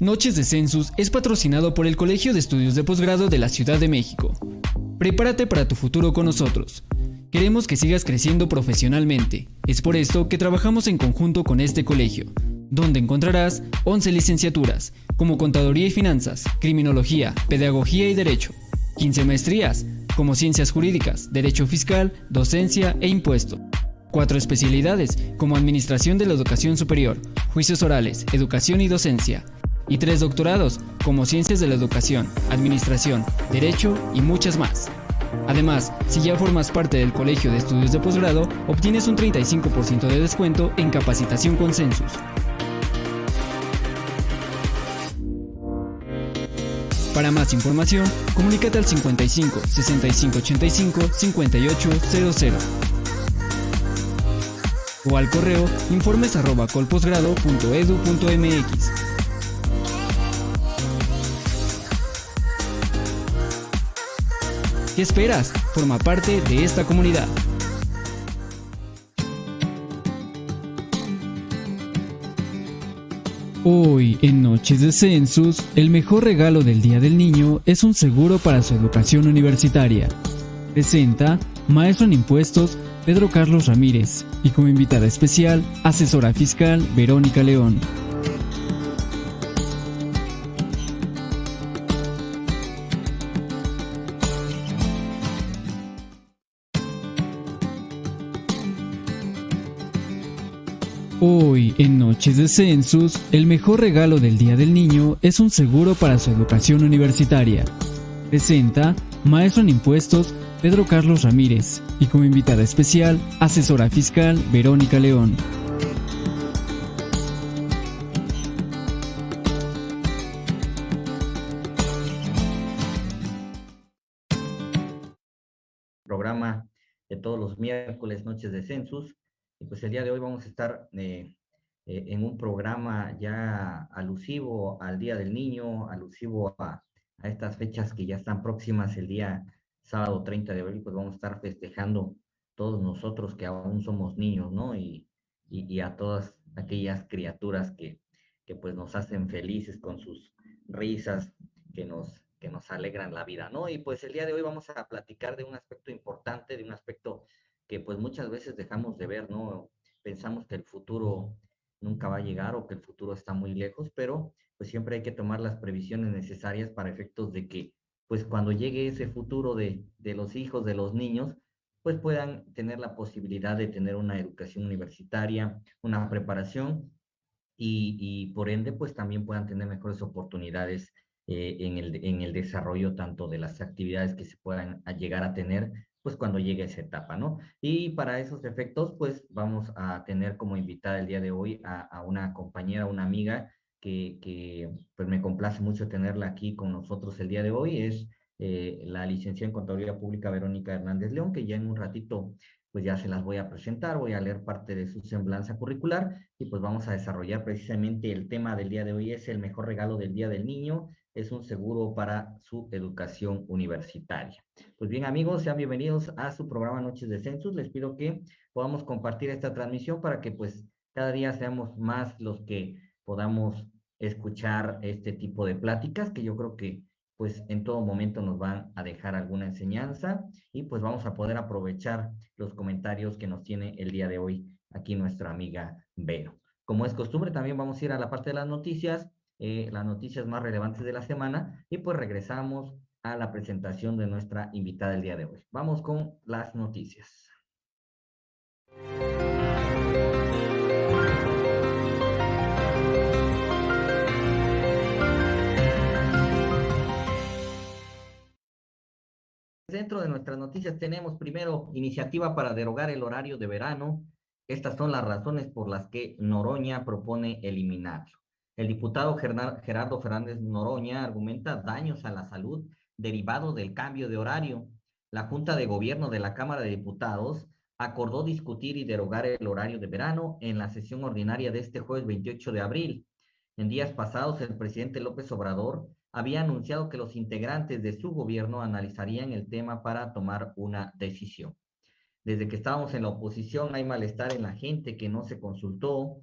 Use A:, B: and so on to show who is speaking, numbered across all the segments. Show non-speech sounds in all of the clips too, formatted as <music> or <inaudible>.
A: Noches de Census es patrocinado por el Colegio de Estudios de Posgrado de la Ciudad de México. Prepárate para tu futuro con nosotros. Queremos que sigas creciendo profesionalmente. Es por esto que trabajamos en conjunto con este colegio, donde encontrarás 11 licenciaturas, como Contaduría y Finanzas, Criminología, Pedagogía y Derecho, 15 maestrías, como Ciencias Jurídicas, Derecho Fiscal, Docencia e Impuesto. Cuatro especialidades, como Administración de la Educación Superior, Juicios Orales, Educación y Docencia, y tres doctorados, como Ciencias de la Educación, Administración, Derecho y muchas más. Además, si ya formas parte del Colegio de Estudios de Posgrado, obtienes un 35% de descuento en capacitación con Census. Para más información, comunícate al 55 65 85 5800 o al correo informes ¿Qué esperas? Forma parte de esta comunidad. Hoy, en Noches de Census, el mejor regalo del Día del Niño es un seguro para su educación universitaria. Presenta Maestro en Impuestos Pedro Carlos Ramírez y como invitada especial, asesora fiscal Verónica León. En Noches de Census, el mejor regalo del Día del Niño es un seguro para su educación universitaria. Presenta Maestro en Impuestos Pedro Carlos Ramírez y como invitada especial, asesora fiscal Verónica León.
B: Programa de todos los miércoles, noches de Census y pues el día de hoy vamos a estar eh, eh, en un programa ya alusivo al Día del Niño, alusivo a, a, estas fechas que ya están próximas, el día sábado 30 de abril, pues vamos a estar festejando todos nosotros que aún somos niños, ¿no? Y, y, y a todas aquellas criaturas que, que pues nos hacen felices con sus risas, que nos, que nos alegran la vida, ¿no? Y pues el día de hoy vamos a platicar de un aspecto importante, de un aspecto que pues muchas veces dejamos de ver, ¿no? Pensamos que el futuro nunca va a llegar o que el futuro está muy lejos, pero pues siempre hay que tomar las previsiones necesarias para efectos de que pues cuando llegue ese futuro de, de los hijos, de los niños, pues puedan tener la posibilidad de tener una educación universitaria, una preparación y, y por ende pues también puedan tener mejores oportunidades eh, en, el, en el desarrollo tanto de las actividades que se puedan llegar a tener pues cuando llegue esa etapa, ¿no? Y para esos efectos, pues vamos a tener como invitada el día de hoy a, una compañera, una amiga que, que, pues me complace mucho tenerla aquí con nosotros el día de hoy, es eh, la licenciada en Contaduría Pública Verónica Hernández León, que ya en un ratito pues ya se las voy a presentar, voy a leer parte de su semblanza curricular y pues vamos a desarrollar precisamente el tema del día de hoy, es el mejor regalo del Día del Niño, es un seguro para su educación universitaria. Pues bien amigos, sean bienvenidos a su programa Noches de Census. Les pido que podamos compartir esta transmisión para que pues cada día seamos más los que podamos escuchar este tipo de pláticas que yo creo que pues en todo momento nos van a dejar alguna enseñanza y pues vamos a poder aprovechar los comentarios que nos tiene el día de hoy aquí nuestra amiga Vero. Como es costumbre, también vamos a ir a la parte de las noticias eh, las noticias más relevantes de la semana y pues regresamos a la presentación de nuestra invitada el día de hoy. Vamos con las noticias. Dentro de nuestras noticias tenemos primero iniciativa para derogar el horario de verano. Estas son las razones por las que Noroña propone eliminarlo. El diputado Gerardo Fernández Noroña argumenta daños a la salud derivados del cambio de horario. La Junta de Gobierno de la Cámara de Diputados acordó discutir y derogar el horario de verano en la sesión ordinaria de este jueves 28 de abril. En días pasados, el presidente López Obrador había anunciado que los integrantes de su gobierno analizarían el tema para tomar una decisión. Desde que estábamos en la oposición hay malestar en la gente que no se consultó,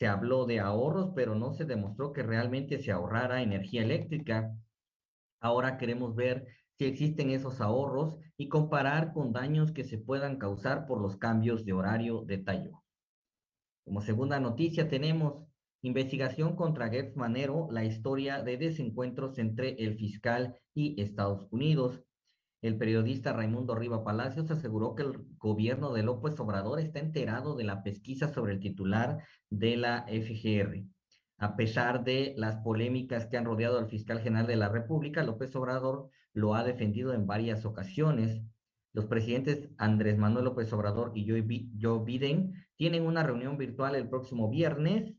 B: se habló de ahorros, pero no se demostró que realmente se ahorrara energía eléctrica. Ahora queremos ver si existen esos ahorros y comparar con daños que se puedan causar por los cambios de horario de tallo. Como segunda noticia tenemos investigación contra Gertz Manero, la historia de desencuentros entre el fiscal y Estados Unidos. El periodista Raimundo Riva Palacios aseguró que el gobierno de López Obrador está enterado de la pesquisa sobre el titular de la FGR. A pesar de las polémicas que han rodeado al fiscal general de la República, López Obrador lo ha defendido en varias ocasiones. Los presidentes Andrés Manuel López Obrador y Joe Biden tienen una reunión virtual el próximo viernes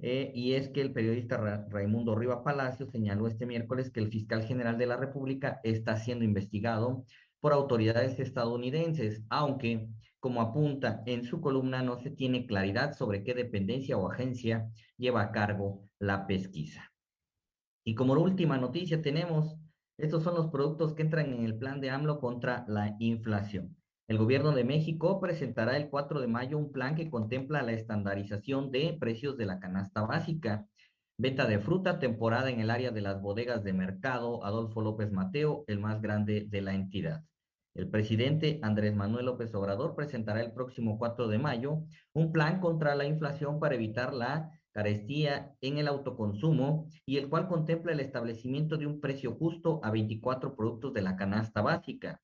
B: eh, y es que el periodista Raimundo Riva Palacio señaló este miércoles que el fiscal general de la República está siendo investigado por autoridades estadounidenses, aunque, como apunta en su columna, no se tiene claridad sobre qué dependencia o agencia lleva a cargo la pesquisa. Y como última noticia tenemos, estos son los productos que entran en el plan de AMLO contra la inflación. El gobierno de México presentará el 4 de mayo un plan que contempla la estandarización de precios de la canasta básica. Venta de fruta, temporada en el área de las bodegas de mercado Adolfo López Mateo, el más grande de la entidad. El presidente Andrés Manuel López Obrador presentará el próximo 4 de mayo un plan contra la inflación para evitar la carestía en el autoconsumo y el cual contempla el establecimiento de un precio justo a 24 productos de la canasta básica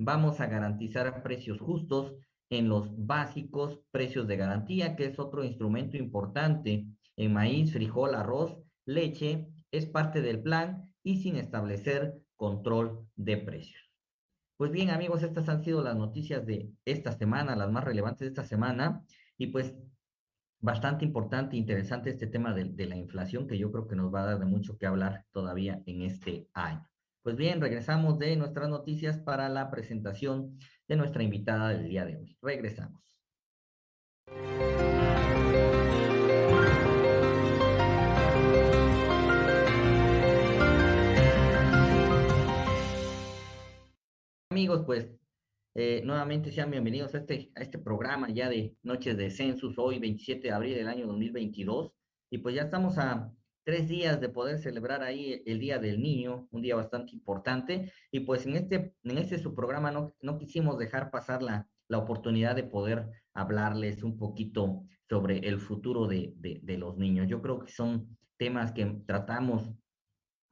B: vamos a garantizar precios justos en los básicos precios de garantía, que es otro instrumento importante en maíz, frijol, arroz, leche, es parte del plan y sin establecer control de precios. Pues bien, amigos, estas han sido las noticias de esta semana, las más relevantes de esta semana, y pues bastante importante e interesante este tema de, de la inflación, que yo creo que nos va a dar de mucho que hablar todavía en este año. Pues bien, regresamos de nuestras noticias para la presentación de nuestra invitada del día de hoy. Regresamos. Amigos, pues eh, nuevamente sean bienvenidos a este, a este programa ya de Noches de Census, hoy 27 de abril del año 2022. Y pues ya estamos a tres días de poder celebrar ahí el Día del Niño, un día bastante importante. Y pues en este, en este su programa no, no quisimos dejar pasar la, la oportunidad de poder hablarles un poquito sobre el futuro de, de, los niños. Yo creo que son temas que tratamos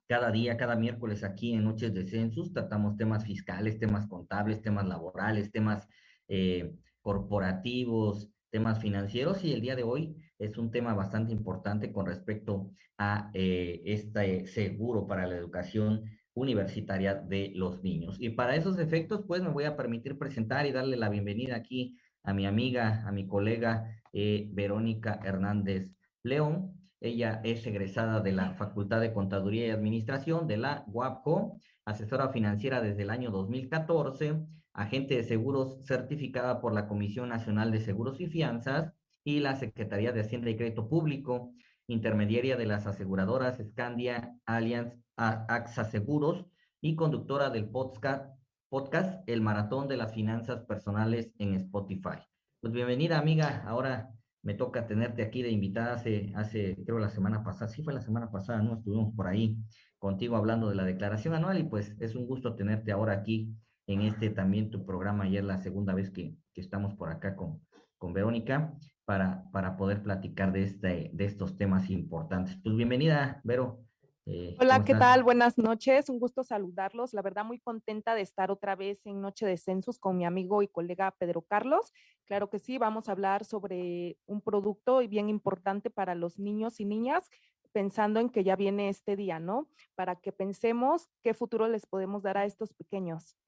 B: cada día, cada miércoles aquí en Noches de Census, tratamos temas fiscales, temas contables, temas laborales, temas eh, corporativos, temas financieros y el día de hoy es un tema bastante importante con respecto a eh, este seguro para la educación universitaria de los niños. Y para esos efectos, pues me voy a permitir presentar y darle la bienvenida aquí a mi amiga, a mi colega eh, Verónica Hernández León. Ella es egresada de la Facultad de Contaduría y Administración de la UAPCO, asesora financiera desde el año 2014, agente de seguros certificada por la Comisión Nacional de Seguros y Fianzas y la Secretaría de Hacienda y Crédito Público, intermediaria de las aseguradoras Scandia, Allianz, AXA Seguros y conductora del podcast, podcast El Maratón de las Finanzas Personales en Spotify. Pues bienvenida amiga, ahora me toca tenerte aquí de invitada hace, hace, creo la semana pasada, sí fue la semana pasada, ¿no? Estuvimos por ahí contigo hablando de la declaración anual y pues es un gusto tenerte ahora aquí en este también tu programa, ayer la segunda vez que, que estamos por acá con, con Verónica para, para poder platicar de, este, de estos temas importantes. Pues bienvenida, Vero.
C: Eh, Hola, ¿qué tal? Buenas noches, un gusto saludarlos. La verdad, muy contenta de estar otra vez en Noche de Census con mi amigo y colega Pedro Carlos. Claro que sí, vamos a hablar sobre un producto bien importante para los niños y niñas, pensando en que ya viene este día, ¿no? Para que pensemos qué futuro les podemos dar a estos pequeños.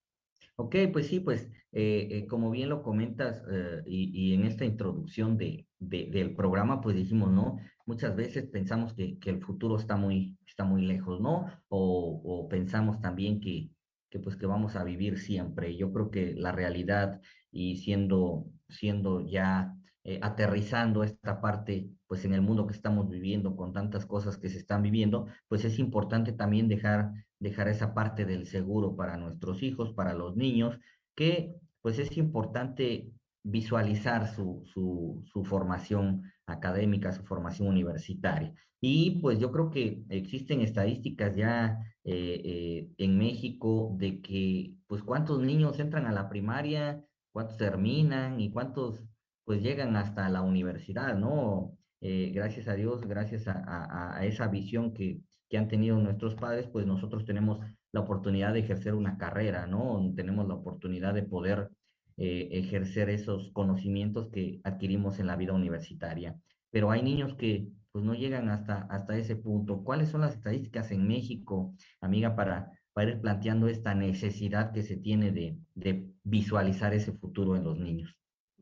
B: Ok, pues sí, pues eh, eh, como bien lo comentas eh, y, en esta introducción de, del programa, pues dijimos, ¿no? Muchas veces pensamos que, que, el futuro está muy, está muy lejos, ¿no? O, o pensamos también que, que, pues que vamos a vivir siempre. Yo creo que la realidad y siendo, siendo ya aterrizando esta parte, pues en el mundo que estamos viviendo, con tantas cosas que se están viviendo, pues es importante también dejar dejar esa parte del seguro para nuestros hijos, para los niños, que pues es importante visualizar su, su, formación académica, su formación universitaria. Y pues yo creo que existen estadísticas ya eh, eh, en México de que pues cuántos niños entran a la primaria, cuántos terminan y cuántos pues llegan hasta la universidad, ¿no? Eh, gracias a Dios, gracias a, esa visión que, que han tenido nuestros padres, pues nosotros tenemos la oportunidad de ejercer una carrera, ¿no? Tenemos la oportunidad de poder eh, ejercer esos conocimientos que adquirimos en la vida universitaria. Pero hay niños que pues no llegan hasta, hasta ese punto. ¿Cuáles son las estadísticas en México, amiga, para, para ir planteando esta necesidad que se tiene de, de visualizar ese futuro en los niños?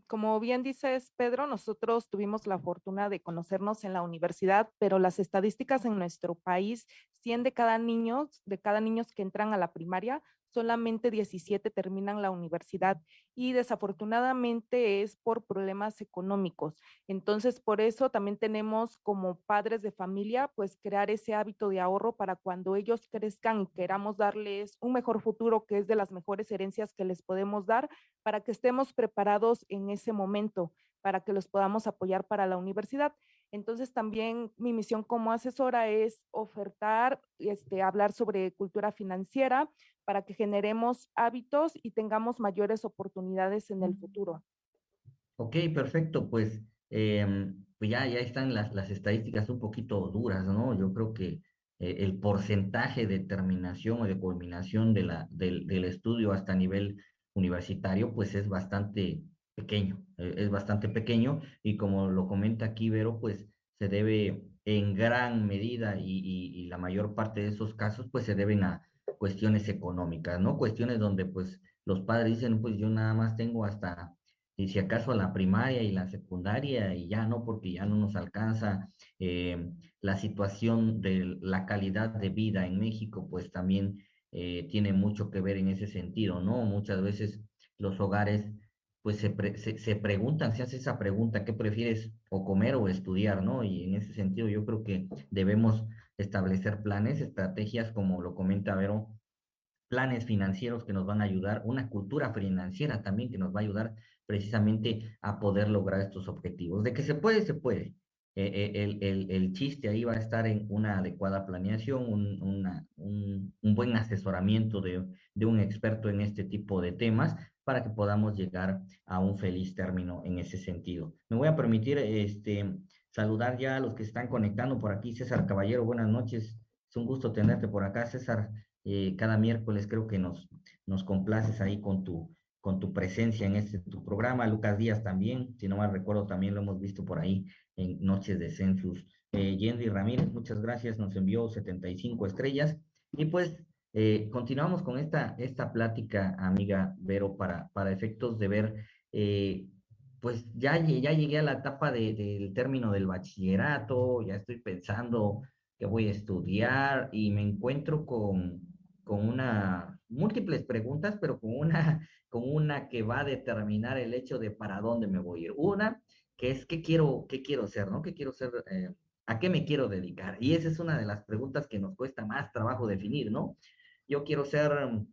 C: Como bien dices, Pedro, nosotros tuvimos la fortuna de conocernos en la universidad, pero las estadísticas en nuestro país, 100 de cada niño, de cada niños que entran a la primaria, solamente 17 terminan la universidad y desafortunadamente es por problemas económicos. Entonces, por eso también tenemos como padres de familia, pues crear ese hábito de ahorro para cuando ellos crezcan y queramos darles un mejor futuro, que es de las mejores herencias que les podemos dar, para que estemos preparados en ese momento, para que los podamos apoyar para la universidad. Entonces también mi misión como asesora es ofertar, este, hablar sobre cultura financiera para que generemos hábitos y tengamos mayores oportunidades en el futuro.
B: Ok, perfecto. Pues, em, pues ya, ya están las, las estadísticas un poquito duras, ¿no? Yo creo que eh, el porcentaje de terminación o de culminación de la, del, del estudio hasta nivel universitario, pues es bastante pequeño, eh, es bastante pequeño y como lo comenta aquí Vero, pues se debe en gran medida y, la mayor parte de esos casos pues se deben a cuestiones económicas, ¿no? Cuestiones donde pues los padres dicen pues yo nada más tengo hasta y si acaso la primaria y la secundaria y ya no, porque ya no nos alcanza eh, la situación de la calidad de vida en México, pues también eh, tiene mucho que ver en ese sentido, ¿no? Muchas veces los hogares pues se, se, preguntan, se hace esa pregunta, ¿qué prefieres o comer o estudiar, no? Y en ese sentido yo creo que debemos establecer planes, estrategias, como lo comenta Vero, planes financieros que nos van a ayudar, una cultura financiera también que nos va a ayudar precisamente a poder lograr estos objetivos. De que se puede, se puede. Eh, eh, el, el, el, chiste ahí va a estar en una adecuada planeación, un, un, un buen asesoramiento de, de, un experto en este tipo de temas para que podamos llegar a un feliz término en ese sentido. Me voy a permitir este, saludar ya a los que están conectando por aquí. César Caballero, buenas noches. Es un gusto tenerte por acá, César. Eh, cada miércoles creo que nos, nos complaces ahí con tu, con tu presencia en este tu programa. Lucas Díaz también, si no mal recuerdo, también lo hemos visto por ahí en Noches de Census. Eh, Ramírez, muchas gracias, nos envió 75 estrellas. Y pues eh, continuamos con esta, esta plática, amiga Vero, para, para efectos de ver, eh, pues ya, ya llegué a la etapa del término del bachillerato, ya estoy pensando que voy a estudiar y me encuentro con, con una, múltiples preguntas, pero con una, <laughs> con una que va a determinar el hecho de para dónde me voy a ir. Una, que es qué quiero, qué quiero ser, ¿no? ¿Qué quiero ser? Eh, ¿A qué me quiero dedicar? Y esa es una de las preguntas que nos cuesta más trabajo definir, ¿no? Yo quiero ser mm,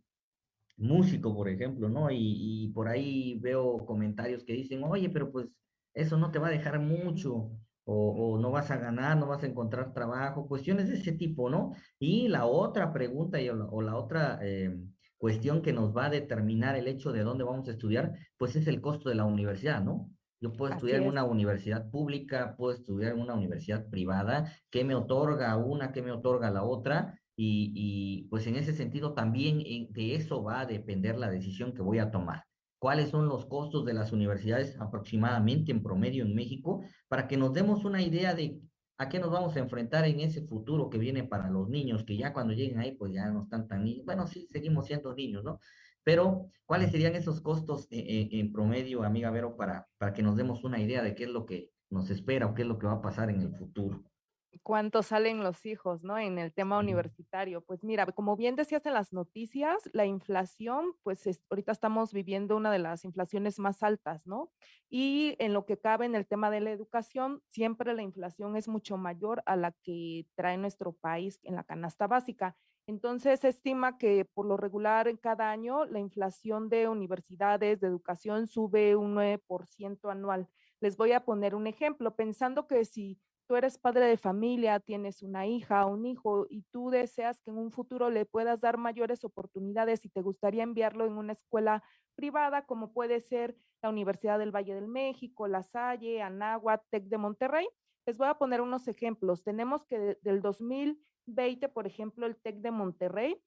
B: músico, por ejemplo, ¿no? Y, por ahí veo comentarios que dicen, oye, pero pues eso no te va a dejar mucho, o, no vas a ganar, no vas a encontrar trabajo, cuestiones de ese tipo, ¿no? Y la otra pregunta o la, otra eh, cuestión que nos va a determinar el hecho de dónde vamos a estudiar, pues es el costo de la universidad, ¿no? Yo puedo estudiar en una universidad pública, puedo estudiar en una universidad privada, ¿qué me otorga una, qué me otorga la otra? Y, pues en ese sentido también de eso va a depender la decisión que voy a tomar. ¿Cuáles son los costos de las universidades aproximadamente en promedio en México? Para que nos demos una idea de a qué nos vamos a enfrentar en ese futuro que viene para los niños, que ya cuando lleguen ahí, pues ya no están tan niños. Bueno, sí, seguimos siendo niños, ¿no? Pero, ¿cuáles serían esos costos en, eh, en promedio, amiga Vero, para, para que nos demos una idea de qué es lo que nos espera o qué es lo que va a pasar en el futuro?
C: Cuánto salen los hijos, ¿no? En el tema universitario. Pues mira, como bien decías en las noticias, la inflación, pues ahorita estamos viviendo una de las inflaciones más altas, ¿no? Y en lo que cabe en el tema de la educación, siempre la inflación es mucho mayor a la que trae nuestro país en la canasta básica. Entonces, se estima que por lo regular en cada año la inflación de universidades, de educación, sube un 9% anual. Les voy a poner un ejemplo, pensando que si tú eres padre de familia, tienes una hija o un hijo y tú deseas que en un futuro le puedas dar mayores oportunidades y te gustaría enviarlo en una escuela privada, como puede ser la Universidad del Valle del México, La Salle, Anáhuac, TEC de Monterrey, les voy a poner unos ejemplos. Tenemos que del 2020, por ejemplo, el TEC de Monterrey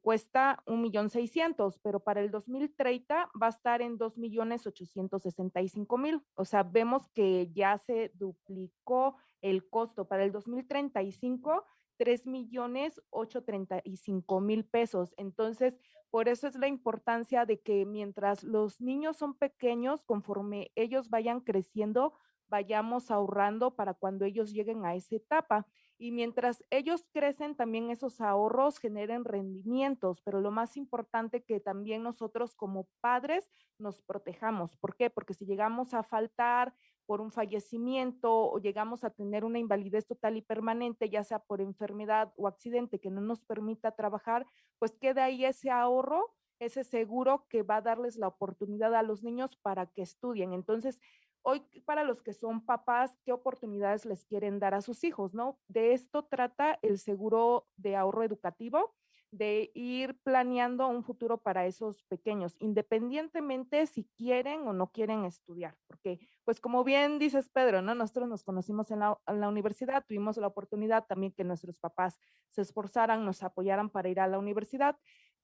C: cuesta un millón seiscientos, pero para el 2030 va a estar en dos millones ochocientos sesenta y cinco mil. O sea, vemos que ya se duplicó el costo para el 2035, tres millones ocho treinta y cinco mil pesos. Entonces, por eso es la importancia de que mientras los niños son pequeños, conforme ellos vayan creciendo, vayamos ahorrando para cuando ellos lleguen a esa etapa. Y mientras ellos crecen, también esos ahorros generen rendimientos, pero lo más importante que también nosotros como padres nos protejamos. ¿Por qué? Porque si llegamos a faltar por un fallecimiento o llegamos a tener una invalidez total y permanente, ya sea por enfermedad o accidente que no nos permita trabajar, pues queda ahí ese ahorro, ese seguro que va a darles la oportunidad a los niños para que estudien. Entonces, Hoy, para los que son papás, ¿qué oportunidades les quieren dar a sus hijos? ¿no? De esto trata el seguro de ahorro educativo, de ir planeando un futuro para esos pequeños, independientemente si quieren o no quieren estudiar, porque pues como bien dices Pedro, ¿no? Nosotros nos conocimos en la, en la, universidad, tuvimos la oportunidad también que nuestros papás se esforzaran, nos apoyaran para ir a la universidad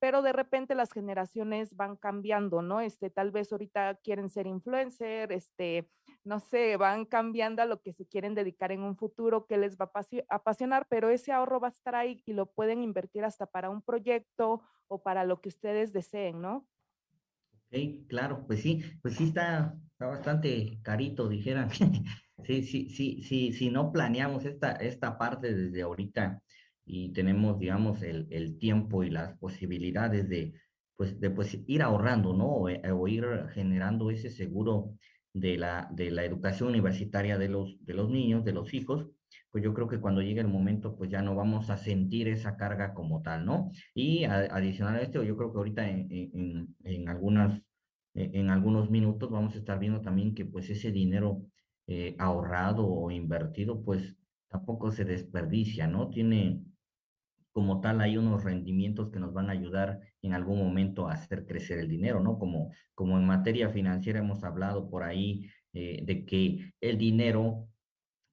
C: pero de repente las generaciones van cambiando, ¿no? Este, tal vez ahorita quieren ser influencer, este, no sé, van cambiando a lo que se quieren dedicar en un futuro, que les va a apasionar, pero ese ahorro va a estar ahí y lo pueden invertir hasta para un proyecto o para lo que ustedes deseen, ¿no?
B: Ok, claro, pues sí, pues sí está, está bastante carito, dijeran. <laughs> sí, sí, sí, sí, si no planeamos esta, esta parte desde ahorita, y tenemos, digamos, el, el tiempo y las posibilidades de, pues, de pues, ir ahorrando, ¿no? O, eh, o, ir generando ese seguro de la, de la educación universitaria de los, de los niños, de los hijos, pues yo creo que cuando llegue el momento, pues ya no vamos a sentir esa carga como tal, ¿no? Y adicional a esto, yo creo que ahorita en, en, en algunas, en algunos minutos vamos a estar viendo también que pues ese dinero eh, ahorrado o invertido, pues tampoco se desperdicia, ¿no? Tiene, como tal hay unos rendimientos que nos van a ayudar en algún momento a hacer crecer el dinero, ¿no? Como, como en materia financiera hemos hablado por ahí eh, de que el dinero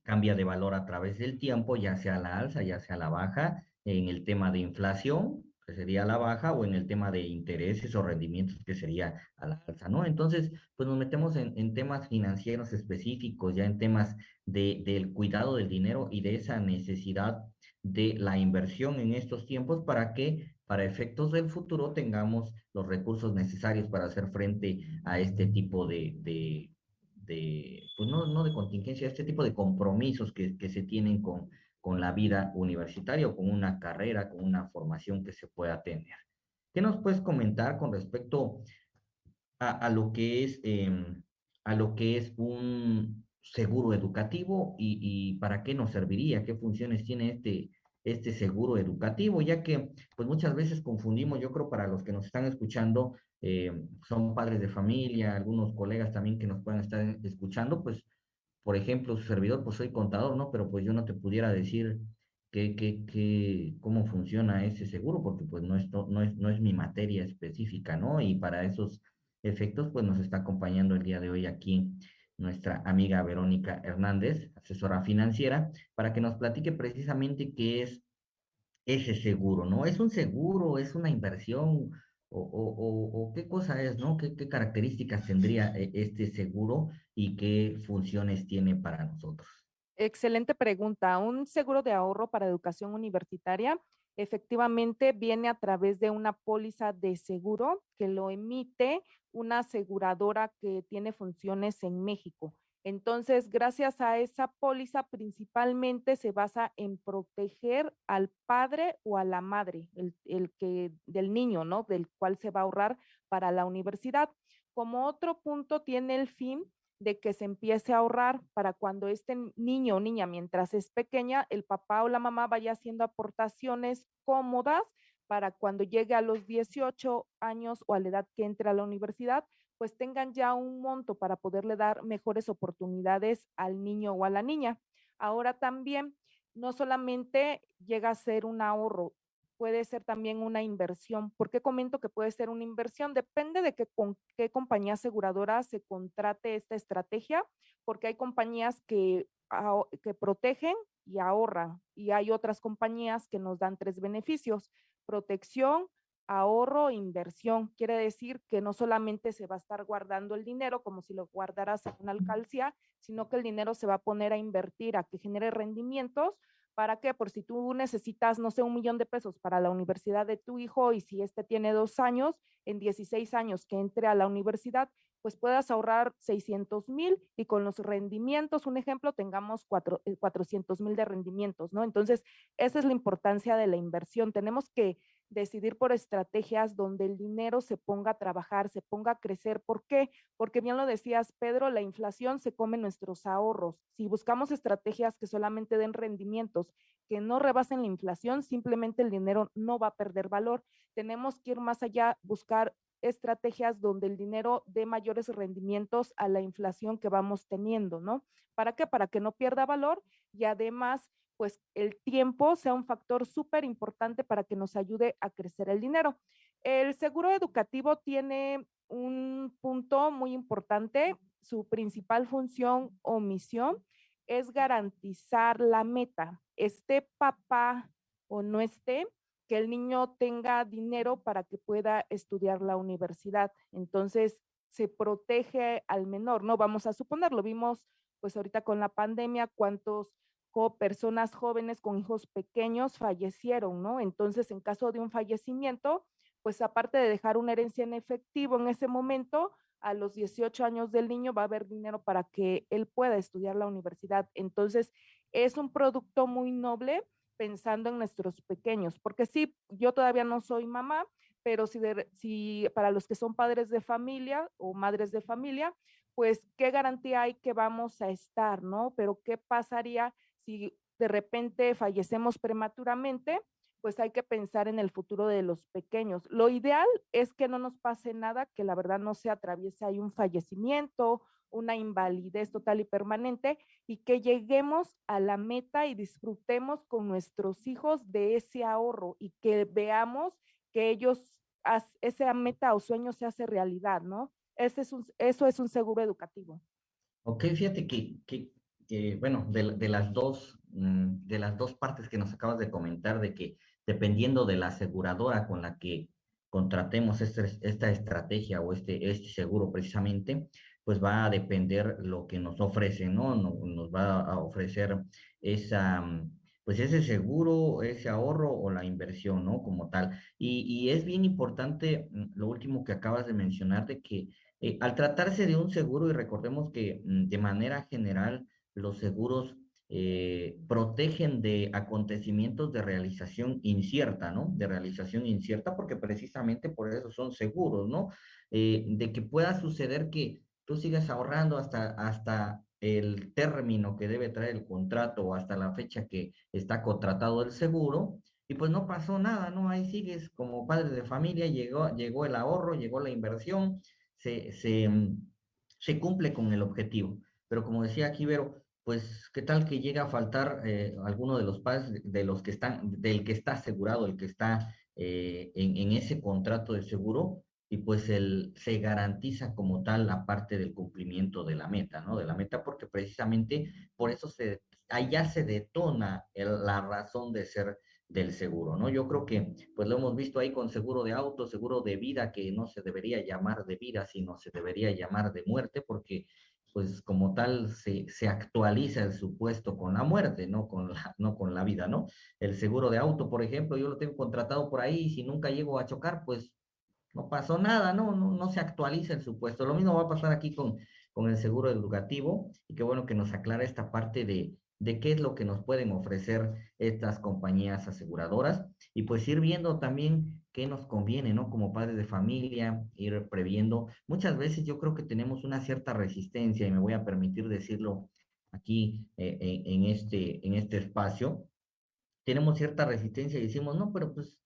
B: cambia de valor a través del tiempo, ya sea la alza, ya sea la baja, en el tema de inflación, que sería la baja, o en el tema de intereses o rendimientos, que sería a la alza, ¿no? Entonces, pues nos metemos en, en temas financieros específicos, ya en temas de, del cuidado del dinero y de esa necesidad de la inversión en estos tiempos para que para efectos del futuro tengamos los recursos necesarios para hacer frente a este tipo de, de, de pues no, no de contingencia, este tipo de compromisos que, que se tienen con, con la vida universitaria o con una carrera, con una formación que se pueda tener. ¿Qué nos puedes comentar con respecto a, a lo que es eh, a lo que es un, seguro educativo y, y, para qué nos serviría, qué funciones tiene este, este seguro educativo, ya que pues muchas veces confundimos, yo creo para los que nos están escuchando, eh, son padres de familia, algunos colegas también que nos puedan estar escuchando, pues por ejemplo, su servidor, pues soy contador, ¿no? Pero pues yo no te pudiera decir que, que, que, cómo funciona ese seguro, porque pues no es, no, es, no es mi materia específica, ¿no? Y para esos efectos, pues nos está acompañando el día de hoy aquí nuestra amiga Verónica Hernández, asesora financiera, para que nos platique precisamente qué es ese seguro, ¿no? ¿Es un seguro? ¿Es una inversión? ¿O, o, qué cosa es, ¿no? ¿Qué, ¿Qué, características tendría eh, este seguro y qué funciones tiene para nosotros?
C: Excelente pregunta. Un seguro de ahorro para educación universitaria efectivamente viene a través de una póliza de seguro que lo emite una aseguradora que tiene funciones en México. Entonces, gracias a esa póliza, principalmente se basa en proteger al padre o a la madre, el, el, que del niño, ¿no? Del cual se va a ahorrar para la universidad. Como otro punto, tiene el fin de que se empiece a ahorrar para cuando este niño o niña, mientras es pequeña, el papá o la mamá vaya haciendo aportaciones cómodas para cuando llegue a los 18 años o a la edad que entre a la universidad, pues tengan ya un monto para poderle dar mejores oportunidades al niño o a la niña. Ahora también, no solamente llega a ser un ahorro, puede ser también una inversión. ¿Por qué comento que puede ser una inversión? Depende de con qué compañía aseguradora se contrate esta estrategia, porque hay compañías que, que protegen y ahorran y hay otras compañías que nos dan tres beneficios, protección, ahorro e inversión. Quiere decir que no solamente se va a estar guardando el dinero como si lo guardaras en una alcaldía, sino que el dinero se va a poner a invertir, a que genere rendimientos ¿Para qué? Por si tú necesitas, no sé, un millón de pesos para la universidad de tu hijo y si este tiene dos años, en 16 años que entre a la universidad, pues puedas ahorrar 600 mil y con los rendimientos, un ejemplo, tengamos 400 eh, mil de rendimientos, ¿no? Entonces, esa es la importancia de la inversión. Tenemos que decidir por estrategias donde el dinero se ponga a trabajar, se ponga a crecer. ¿Por qué? Porque bien lo decías, Pedro, la inflación se come nuestros ahorros. Si buscamos estrategias que solamente den rendimientos, que no rebasen la inflación, simplemente el dinero no va a perder valor. Tenemos que ir más allá, buscar estrategias donde el dinero dé mayores rendimientos a la inflación que vamos teniendo, ¿no? ¿Para qué? Para que no pierda valor y además pues el tiempo sea un factor súper importante para que nos ayude a crecer el dinero. El seguro educativo tiene un punto muy importante. Su principal función o misión es garantizar la meta. Esté papá o no esté, que el niño tenga dinero para que pueda estudiar la universidad. Entonces, se protege al menor, ¿no? Vamos a suponerlo, vimos pues ahorita con la pandemia cuántos personas jóvenes con hijos pequeños fallecieron, ¿no? Entonces, en caso de un fallecimiento, pues aparte de dejar una herencia en efectivo en ese momento, a los 18 años del niño va a haber dinero para que él pueda estudiar la universidad. Entonces, es un producto muy noble pensando en nuestros pequeños, porque sí, yo todavía no soy mamá, pero si, si para los que son padres de familia o madres de familia, pues qué garantía hay que vamos a estar, ¿no? Pero qué pasaría si de repente fallecemos prematuramente, pues hay que pensar en el futuro de los pequeños. Lo ideal es que no nos pase nada, que la verdad no se atraviese ahí un fallecimiento, una invalidez total y permanente y que lleguemos a la meta y disfrutemos con nuestros hijos de ese ahorro y que veamos que ellos, esa meta o sueño se hace realidad, ¿no? Ese es eso es un seguro educativo.
B: Ok, fíjate que, que bueno, de, las dos, mm, de las dos partes que nos acabas de comentar, de que dependiendo de la aseguradora con la que contratemos este, esta estrategia o este, este seguro precisamente, pues va a depender lo que nos ofrece, ¿no? Nos va a ofrecer esa, mm, pues ese seguro, ese ahorro o la inversión, ¿no? Como tal. Y, y es bien importante mm, lo último que acabas de mencionar, de que eh, al tratarse de un seguro, y recordemos que de manera general, los seguros eh, protegen de acontecimientos de realización incierta, ¿no? De realización incierta porque precisamente por eso son seguros, ¿no? Eh, de que pueda suceder que tú sigas ahorrando hasta, hasta el término que debe traer el contrato o hasta la fecha que está contratado el seguro y pues no pasó nada, ¿no? Ahí sigues como padre de familia, llegó, llegó el ahorro, llegó la inversión, se, se, se cumple con el objetivo. Pero como decía aquí, Vero, pues qué tal que llega a faltar eh, alguno de los padres de los que están, del que está asegurado, el que está eh, en, ese contrato de seguro, y pues el, se garantiza como tal la parte del cumplimiento de la meta, ¿no? De la meta, porque precisamente por eso se, allá se detona la razón de ser del seguro, ¿no? Yo creo que pues lo hemos visto ahí con seguro de auto, seguro de vida, que no se debería llamar de vida, sino se debería llamar de muerte, porque pues como tal se, se, actualiza el supuesto con la muerte, no con la, no con la vida, ¿no? El seguro de auto, por ejemplo, yo lo tengo contratado por ahí y si nunca llego a chocar, pues no pasó nada, ¿no? No, no se actualiza el supuesto. Lo mismo va a pasar aquí con, con el seguro educativo y qué bueno que nos aclara esta parte de, de qué es lo que nos pueden ofrecer estas compañías aseguradoras y pues ir viendo también qué nos conviene, ¿no? Como padres de familia, ir previendo. Muchas veces yo creo que tenemos una cierta resistencia, y me voy a permitir decirlo aquí eh, en, este, en este espacio, tenemos cierta resistencia y decimos, no, pero pues,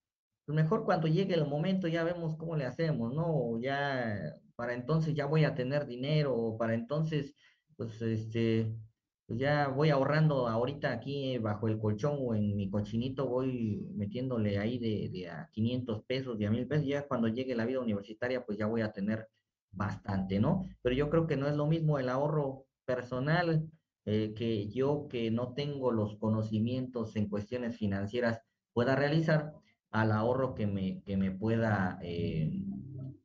B: pues, mejor cuando llegue el momento ya vemos cómo le hacemos, ¿no? Ya para entonces ya voy a tener dinero, o para entonces, pues, este, pues ya voy ahorrando ahorita aquí bajo el colchón o en mi cochinito, voy metiéndole ahí de, de a 500 pesos, de a mil pesos, ya cuando llegue la vida universitaria, pues ya voy a tener bastante, ¿no? Pero yo creo que no es lo mismo el ahorro personal eh, que yo que no tengo los conocimientos en cuestiones financieras pueda realizar al ahorro que me, que me pueda eh,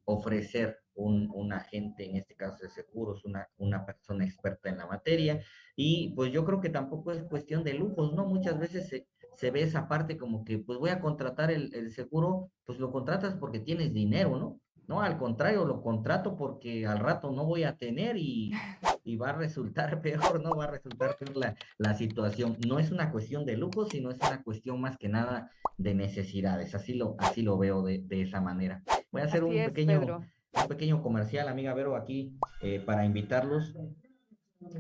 B: ofrecer un, un, agente, en este caso de seguros, una, una persona experta en la materia. Y pues yo creo que tampoco es cuestión de lujos, ¿no? Muchas veces se, se ve esa parte como que pues voy a contratar el, el seguro, pues lo contratas porque tienes dinero, ¿no? No, al contrario, lo contrato porque al rato no voy a tener y, <laughs> y va a resultar <laughs> peor, no va a resultar peor la, la, situación. No es una cuestión de lujo, sino es una cuestión más que nada de necesidades. Así lo, así lo veo de, de esa manera. Voy a hacer un, es, pequeño, un pequeño comercial, amiga Vero, aquí eh, para invitarlos.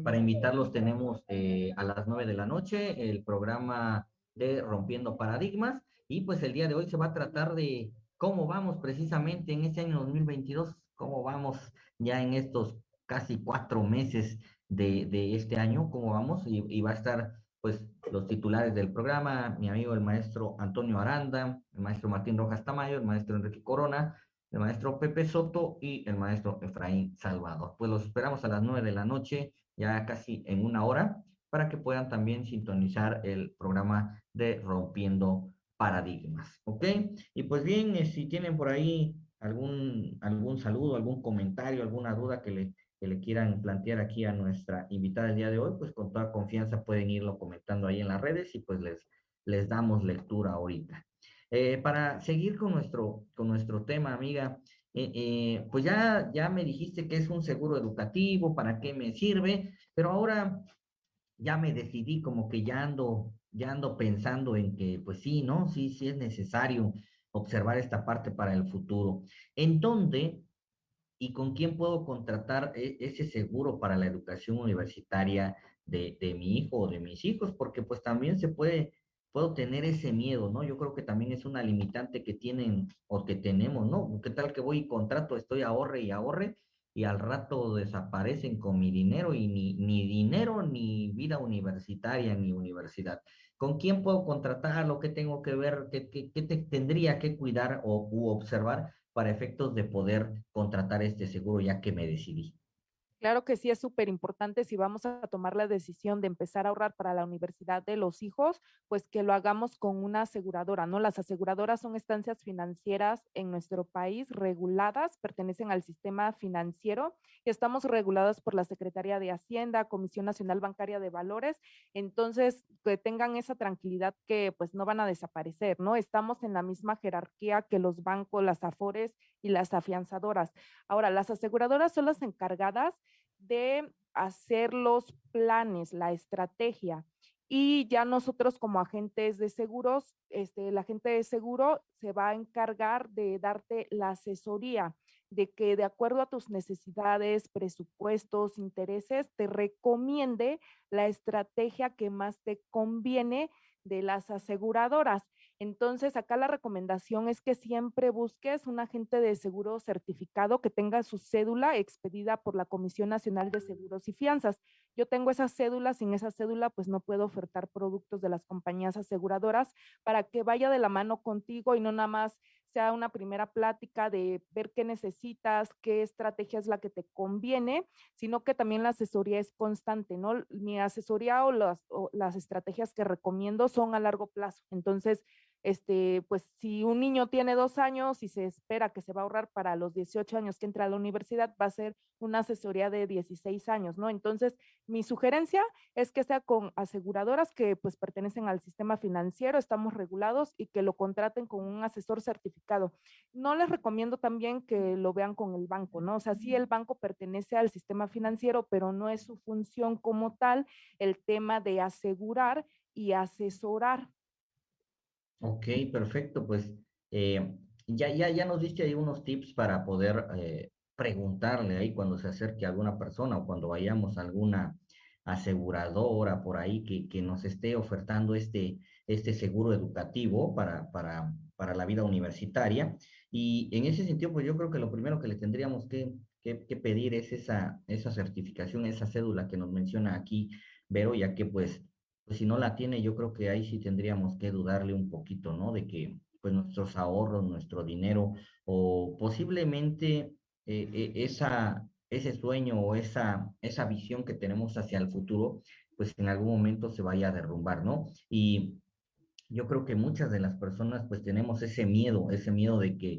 B: Para invitarlos tenemos eh, a las nueve de la noche el programa de Rompiendo Paradigmas y pues el día de hoy se va a tratar de cómo vamos precisamente en este año 2022, cómo vamos ya en estos casi cuatro meses de, de este año, cómo vamos, y, y, va a estar pues los titulares del programa, mi amigo el maestro Antonio Aranda, el maestro Martín Rojas Tamayo, el maestro Enrique Corona, el maestro Pepe Soto y el maestro Efraín Salvador. Pues los esperamos a las nueve de la noche, ya casi en una hora, para que puedan también sintonizar el programa de Rompiendo paradigmas, ¿ok? Y pues bien, eh, si tienen por ahí algún, algún saludo, algún comentario, alguna duda que le, que le quieran plantear aquí a nuestra invitada el día de hoy, pues con toda confianza pueden irlo comentando ahí en las redes y pues les, les damos lectura ahorita. Eh, para seguir con nuestro, con nuestro tema, amiga, eh, eh, pues ya, ya me dijiste que es un seguro educativo, para qué me sirve, pero ahora ya me decidí como que ya ando ya ando pensando en que, pues sí, ¿no? Sí, sí es necesario observar esta parte para el futuro. ¿En dónde y con quién puedo contratar e ese seguro para la educación universitaria de, de, mi hijo o de mis hijos? Porque pues también se puede, puedo tener ese miedo, ¿no? Yo creo que también es una limitante que tienen o que tenemos, ¿no? ¿Qué tal que voy y contrato, estoy ahorre y ahorre? y al rato desaparecen con mi dinero y ni, dinero ni vida universitaria ni universidad. ¿Con quién puedo contratar? ¿Lo que tengo que ver? ¿Qué, qué, qué te tendría que cuidar o u observar para efectos de poder contratar este seguro ya que me decidí?
C: Claro que sí es súper importante si vamos a tomar la decisión de empezar a ahorrar para la universidad de los hijos, pues que lo hagamos con una aseguradora, ¿no? Las aseguradoras son estancias financieras en nuestro país reguladas, pertenecen al sistema financiero y estamos reguladas por la Secretaría de Hacienda, Comisión Nacional Bancaria de Valores, entonces que tengan esa tranquilidad que pues no van a desaparecer, ¿no? Estamos en la misma jerarquía que los bancos, las afores y las afianzadoras. Ahora, las aseguradoras son las encargadas de hacer los planes, la estrategia. Y ya nosotros como agentes de seguros, este, el agente de seguro se va a encargar de darte la asesoría, de que de acuerdo a tus necesidades, presupuestos, intereses, te recomiende la estrategia que más te conviene de las aseguradoras. Entonces, acá la recomendación es que siempre busques un agente de seguro certificado que tenga su cédula expedida por la Comisión Nacional de Seguros y Fianzas. Yo tengo esa cédula, sin esa cédula, pues no puedo ofertar productos de las compañías aseguradoras para que vaya de la mano contigo y no nada más sea una primera plática de ver qué necesitas, qué estrategia es la que te conviene, sino que también la asesoría es constante, ¿no? Mi asesoría o las, o las estrategias que recomiendo son a largo plazo. Entonces, este, pues si un niño tiene dos años y se espera que se va a ahorrar para los 18 años que entra a la universidad, va a ser una asesoría de 16 años, ¿no? Entonces, mi sugerencia es que sea con aseguradoras que pues pertenecen al sistema financiero, estamos regulados y que lo contraten con un asesor certificado. No les recomiendo también que lo vean con el banco, ¿no? O sea, sí el banco pertenece al sistema financiero, pero no es su función como tal el tema de asegurar y asesorar
B: Ok, perfecto. Pues eh, ya, ya, ya nos diste ahí unos tips para poder eh, preguntarle ahí cuando se acerque alguna persona o cuando vayamos a alguna aseguradora por ahí que, que nos esté ofertando este, este seguro educativo para, para, para la vida universitaria. Y en ese sentido, pues yo creo que lo primero que le tendríamos que, que, pedir es esa, esa certificación, esa cédula que nos menciona aquí Vero, ya que pues, pues si no la tiene, yo creo que ahí sí tendríamos que dudarle un poquito, ¿no? De que pues nuestros ahorros, nuestro dinero o posiblemente eh, eh, esa, ese sueño o esa, esa visión que tenemos hacia el futuro, pues en algún momento se vaya a derrumbar, ¿no? Y yo creo que muchas de las personas pues tenemos ese miedo, ese miedo de que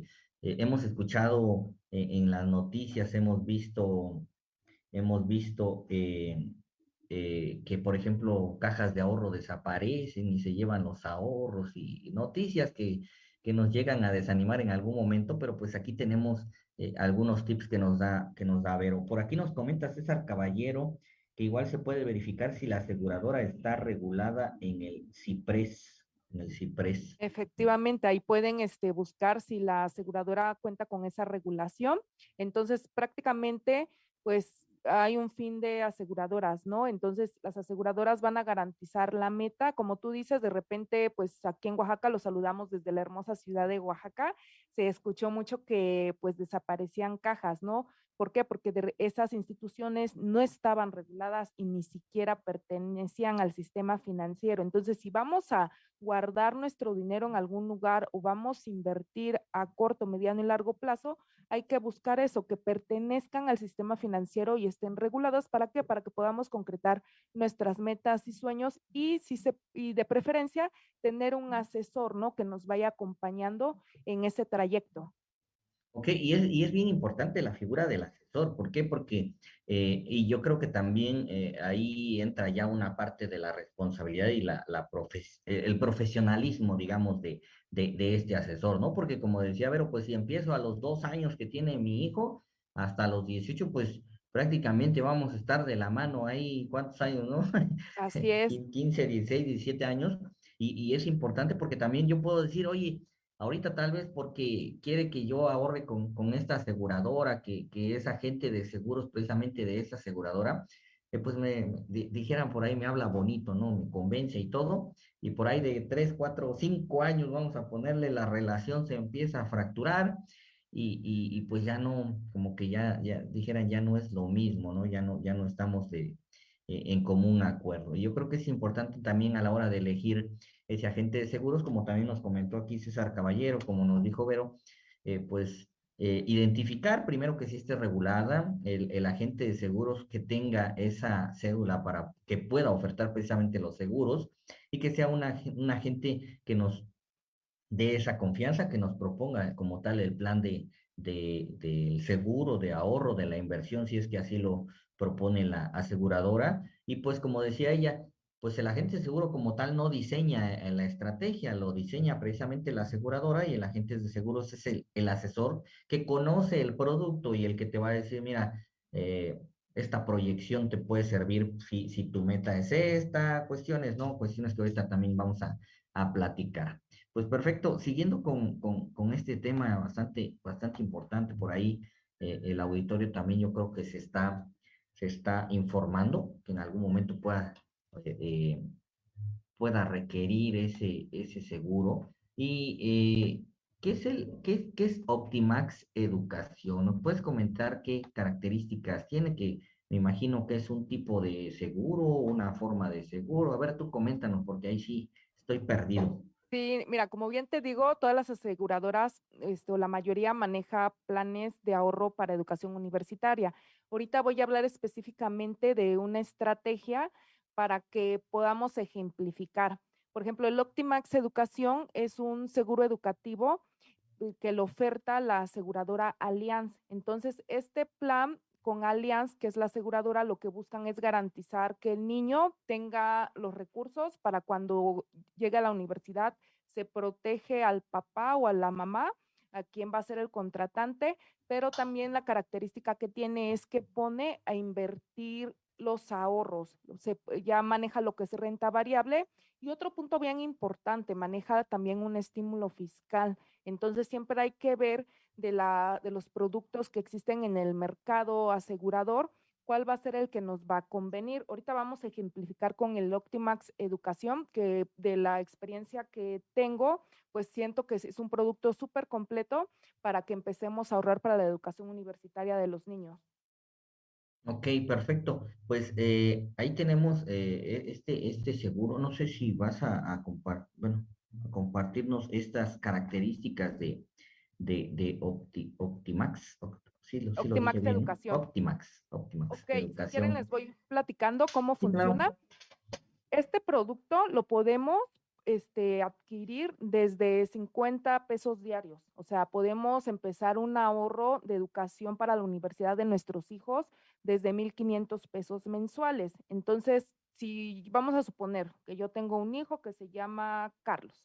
B: eh, hemos escuchado en las noticias, hemos visto, hemos visto eh, que, por ejemplo, cajas de ahorro desaparecen y se llevan los ahorros y noticias que, que nos llegan a desanimar en algún momento, pero pues aquí tenemos eh, algunos tips que nos da, que nos da Vero. Por aquí nos comenta César Caballero que igual se puede verificar si la aseguradora está regulada en el CIPRES. En el CIPRES.
C: Efectivamente, ahí pueden este, buscar si la aseguradora cuenta con esa regulación. Entonces, prácticamente, pues hay un fin de aseguradoras, ¿no? Entonces, las aseguradoras van a garantizar la meta. Como tú dices, de repente, pues aquí en Oaxaca lo saludamos desde la hermosa ciudad de Oaxaca. Se escuchó mucho que pues desaparecían cajas, ¿no? ¿Por qué? Porque esas instituciones no estaban reguladas y ni siquiera pertenecían al sistema financiero. Entonces, si vamos a guardar nuestro dinero en algún lugar o vamos a invertir a corto, mediano y largo plazo, hay que buscar eso, que pertenezcan al sistema financiero y estén reguladas. ¿Para qué? Para que podamos concretar nuestras metas y sueños y, si se, y de preferencia tener un asesor, ¿no? Que nos vaya acompañando en ese trayecto.
B: Ok, y es, y es bien importante la figura del asesor. ¿Por qué? Porque, eh, y yo creo que también eh, ahí entra ya una parte de la responsabilidad y la, la el profesionalismo, digamos, de, de, de, este asesor, ¿no? Porque como decía Vero, pues si empiezo a los dos años que tiene mi hijo, hasta los 18, pues prácticamente vamos a estar de la mano ahí, ¿cuántos años, no? <laughs>
C: Así es.
B: 15, 16, 17 años. Y, y es importante porque también yo puedo decir, oye, Ahorita tal vez porque quiere que yo ahorre con, con esta aseguradora, que, que, es agente de seguros precisamente de esa aseguradora, que pues me, dijeran por ahí me habla bonito, ¿no? Me convence y todo, y por ahí de tres, cuatro, cinco años vamos a ponerle la relación se empieza a fracturar y, y, y, pues ya no, como que ya, ya dijeran ya no es lo mismo, ¿no? Ya no, ya no estamos de, eh, en común acuerdo. Y yo creo que es importante también a la hora de elegir ese agente de seguros, como también nos comentó aquí César Caballero, como nos dijo Vero, eh, pues eh, identificar primero que esté regulada, el, agente de seguros que tenga esa cédula para que pueda ofertar precisamente los seguros y que sea una, un agente que nos dé esa confianza, que nos proponga como tal el plan de, de, del seguro, de ahorro, de la inversión, si es que así lo propone la aseguradora. Y pues como decía ella, pues el agente seguro como tal no diseña eh, la estrategia, lo diseña precisamente la aseguradora y el agente de seguros es el, el asesor que conoce el producto y el que te va a decir, mira, eh, esta proyección te puede servir si, si, tu meta es esta, cuestiones, ¿no? Cuestiones que ahorita también vamos a, a platicar. Pues perfecto, siguiendo con, con, con, este tema bastante, bastante importante por ahí, eh, el auditorio también yo creo que se está, se está informando, que en algún momento pueda eh, pueda requerir ese, ese seguro. ¿Y eh, ¿qué, es el, qué, qué es Optimax Educación? ¿Nos puedes comentar qué características tiene? Que me imagino que es un tipo de seguro, una forma de seguro. A ver, tú coméntanos, porque ahí sí estoy perdido.
C: Sí, mira, como bien te digo, todas las aseguradoras, esto, la mayoría maneja planes de ahorro para educación universitaria. Ahorita voy a hablar específicamente de una estrategia para que podamos ejemplificar. Por ejemplo, el Optimax Educación es un seguro educativo eh, que lo oferta la aseguradora Allianz. Entonces, este plan con Allianz, que es la aseguradora, lo que buscan es garantizar que el niño tenga los recursos para cuando llegue a la universidad, se protege al papá o a la mamá, a quien va a ser el contratante, pero también la característica que tiene es que pone a invertir los ahorros, se, ya maneja lo que es renta variable. Y otro punto bien importante, maneja también un estímulo fiscal. Entonces siempre hay que ver de, la, de los productos que existen en el mercado asegurador, cuál va a ser el que nos va a convenir. Ahorita vamos a ejemplificar con el Optimax Educación, que de la experiencia que tengo, pues siento que es un producto súper completo para que empecemos a ahorrar para la educación universitaria de los niños.
B: Ok, perfecto. Pues eh, ahí tenemos eh, e, este, este seguro. No sé si vas a, bueno, compartirnos estas características de, de, Optimax.
C: Optimax Educación.
B: Optimax. Optimax
C: ok, si quieren les voy platicando cómo funciona. Este producto lo podemos este, adquirir desde 50 pesos diarios. O sea, podemos empezar un ahorro de educación para la universidad de nuestros hijos desde 1.500 pesos mensuales. Entonces, si vamos a suponer que yo tengo un hijo que se llama Carlos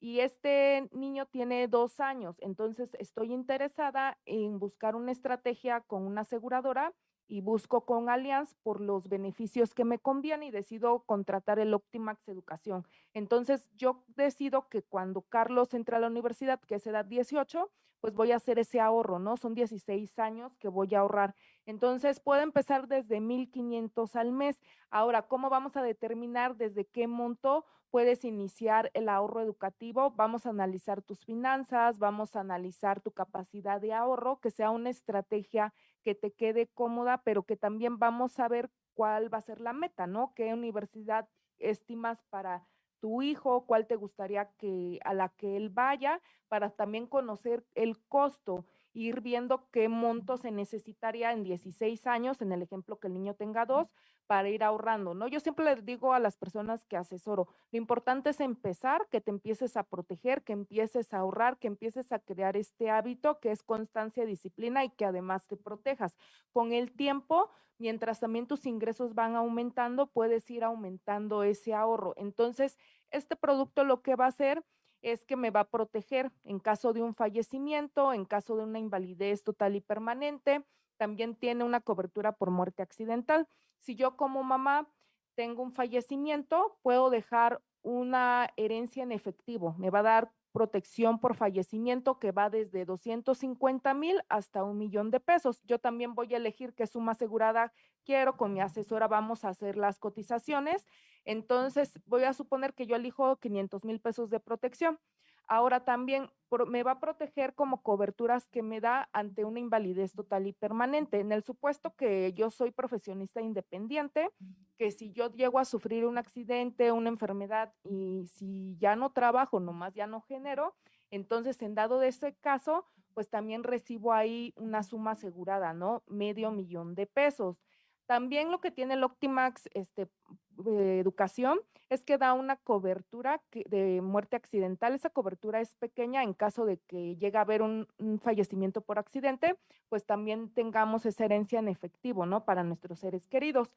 C: y este niño tiene dos años, entonces estoy interesada en buscar una estrategia con una aseguradora y busco con Allianz por los beneficios que me convienen y decido contratar el Optimax Educación. Entonces yo decido que cuando Carlos entra a la universidad, que es edad 18, pues voy a hacer ese ahorro, ¿no? Son 16 años que voy a ahorrar. Entonces puedo empezar desde 1.500 al mes. Ahora, ¿cómo vamos a determinar desde qué monto puedes iniciar el ahorro educativo? Vamos a analizar tus finanzas, vamos a analizar tu capacidad de ahorro, que sea una estrategia que te quede cómoda, pero que también vamos a ver cuál va a ser la meta, ¿no? ¿Qué universidad estimas para tu hijo, cuál te gustaría que a la que él vaya, para también conocer el costo, ir viendo qué monto se necesitaría en 16 años, en el ejemplo que el niño tenga dos, para ir ahorrando, ¿no? Yo siempre les digo a las personas que asesoro, lo importante es empezar, que te empieces a proteger, que empieces a ahorrar, que empieces a crear este hábito que es constancia, disciplina y que además te protejas. Con el tiempo, mientras también tus ingresos van aumentando, puedes ir aumentando ese ahorro. Entonces, este producto lo que va a hacer es que me va a proteger en caso de un fallecimiento, en caso de una invalidez total y permanente. También tiene una cobertura por muerte accidental. Si yo como mamá tengo un fallecimiento, puedo dejar una herencia en efectivo. Me va a dar protección por fallecimiento que va desde 250 mil hasta un millón de pesos. Yo también voy a elegir qué suma asegurada quiero, con mi asesora vamos a hacer las cotizaciones. Entonces voy a suponer que yo elijo 500 mil pesos de protección. Ahora también me va a proteger como coberturas que me da ante una invalidez total y permanente. En el supuesto que yo soy profesionista independiente, que si yo llego a sufrir un accidente, una enfermedad y si ya no trabajo, nomás ya no genero, entonces en dado de ese caso, pues también recibo ahí una suma asegurada, ¿no? Medio millón de pesos. También lo que tiene el Optimax este, Educación es que da una cobertura de muerte accidental. Esa cobertura es pequeña en caso de que llegue a haber un, fallecimiento por accidente, pues también tengamos esa herencia en efectivo, ¿no? Para nuestros seres queridos.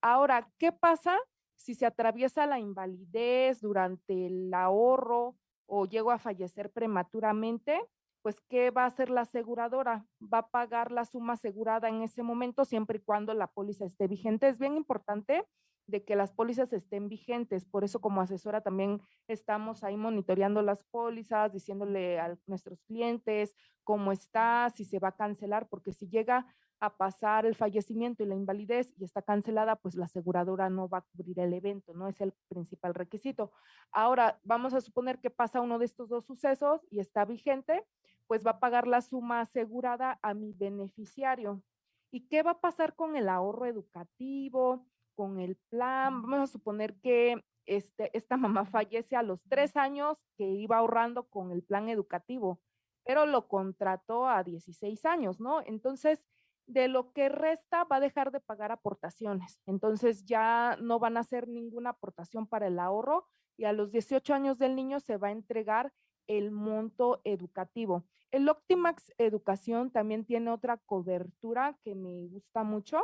C: Ahora, ¿qué pasa si se atraviesa la invalidez durante el ahorro o llego a fallecer prematuramente? Pues ¿qué va a hacer la aseguradora? Va a pagar la suma asegurada en ese momento siempre y cuando la póliza esté vigente. Es bien importante de que las pólizas estén vigentes. Por eso como asesora también estamos ahí monitoreando las pólizas, diciéndole a nuestros clientes cómo está, si se va a cancelar, porque si llega a pasar el fallecimiento y la invalidez y está cancelada, pues la aseguradora no va a cubrir el evento, no es el principal requisito. Ahora, vamos a suponer que pasa uno de estos dos sucesos y está vigente, pues va a pagar la suma asegurada a mi beneficiario. ¿Y qué va a pasar con el ahorro educativo, con el plan? Vamos a suponer que este, esta mamá fallece a los tres años que iba ahorrando con el plan educativo, pero lo contrató a 16 años, ¿no? Entonces, de lo que resta va a dejar de pagar aportaciones. Entonces ya no van a hacer ninguna aportación para el ahorro y a los 18 años del niño se va a entregar el monto educativo. El Optimax Educación también tiene otra cobertura que me gusta mucho,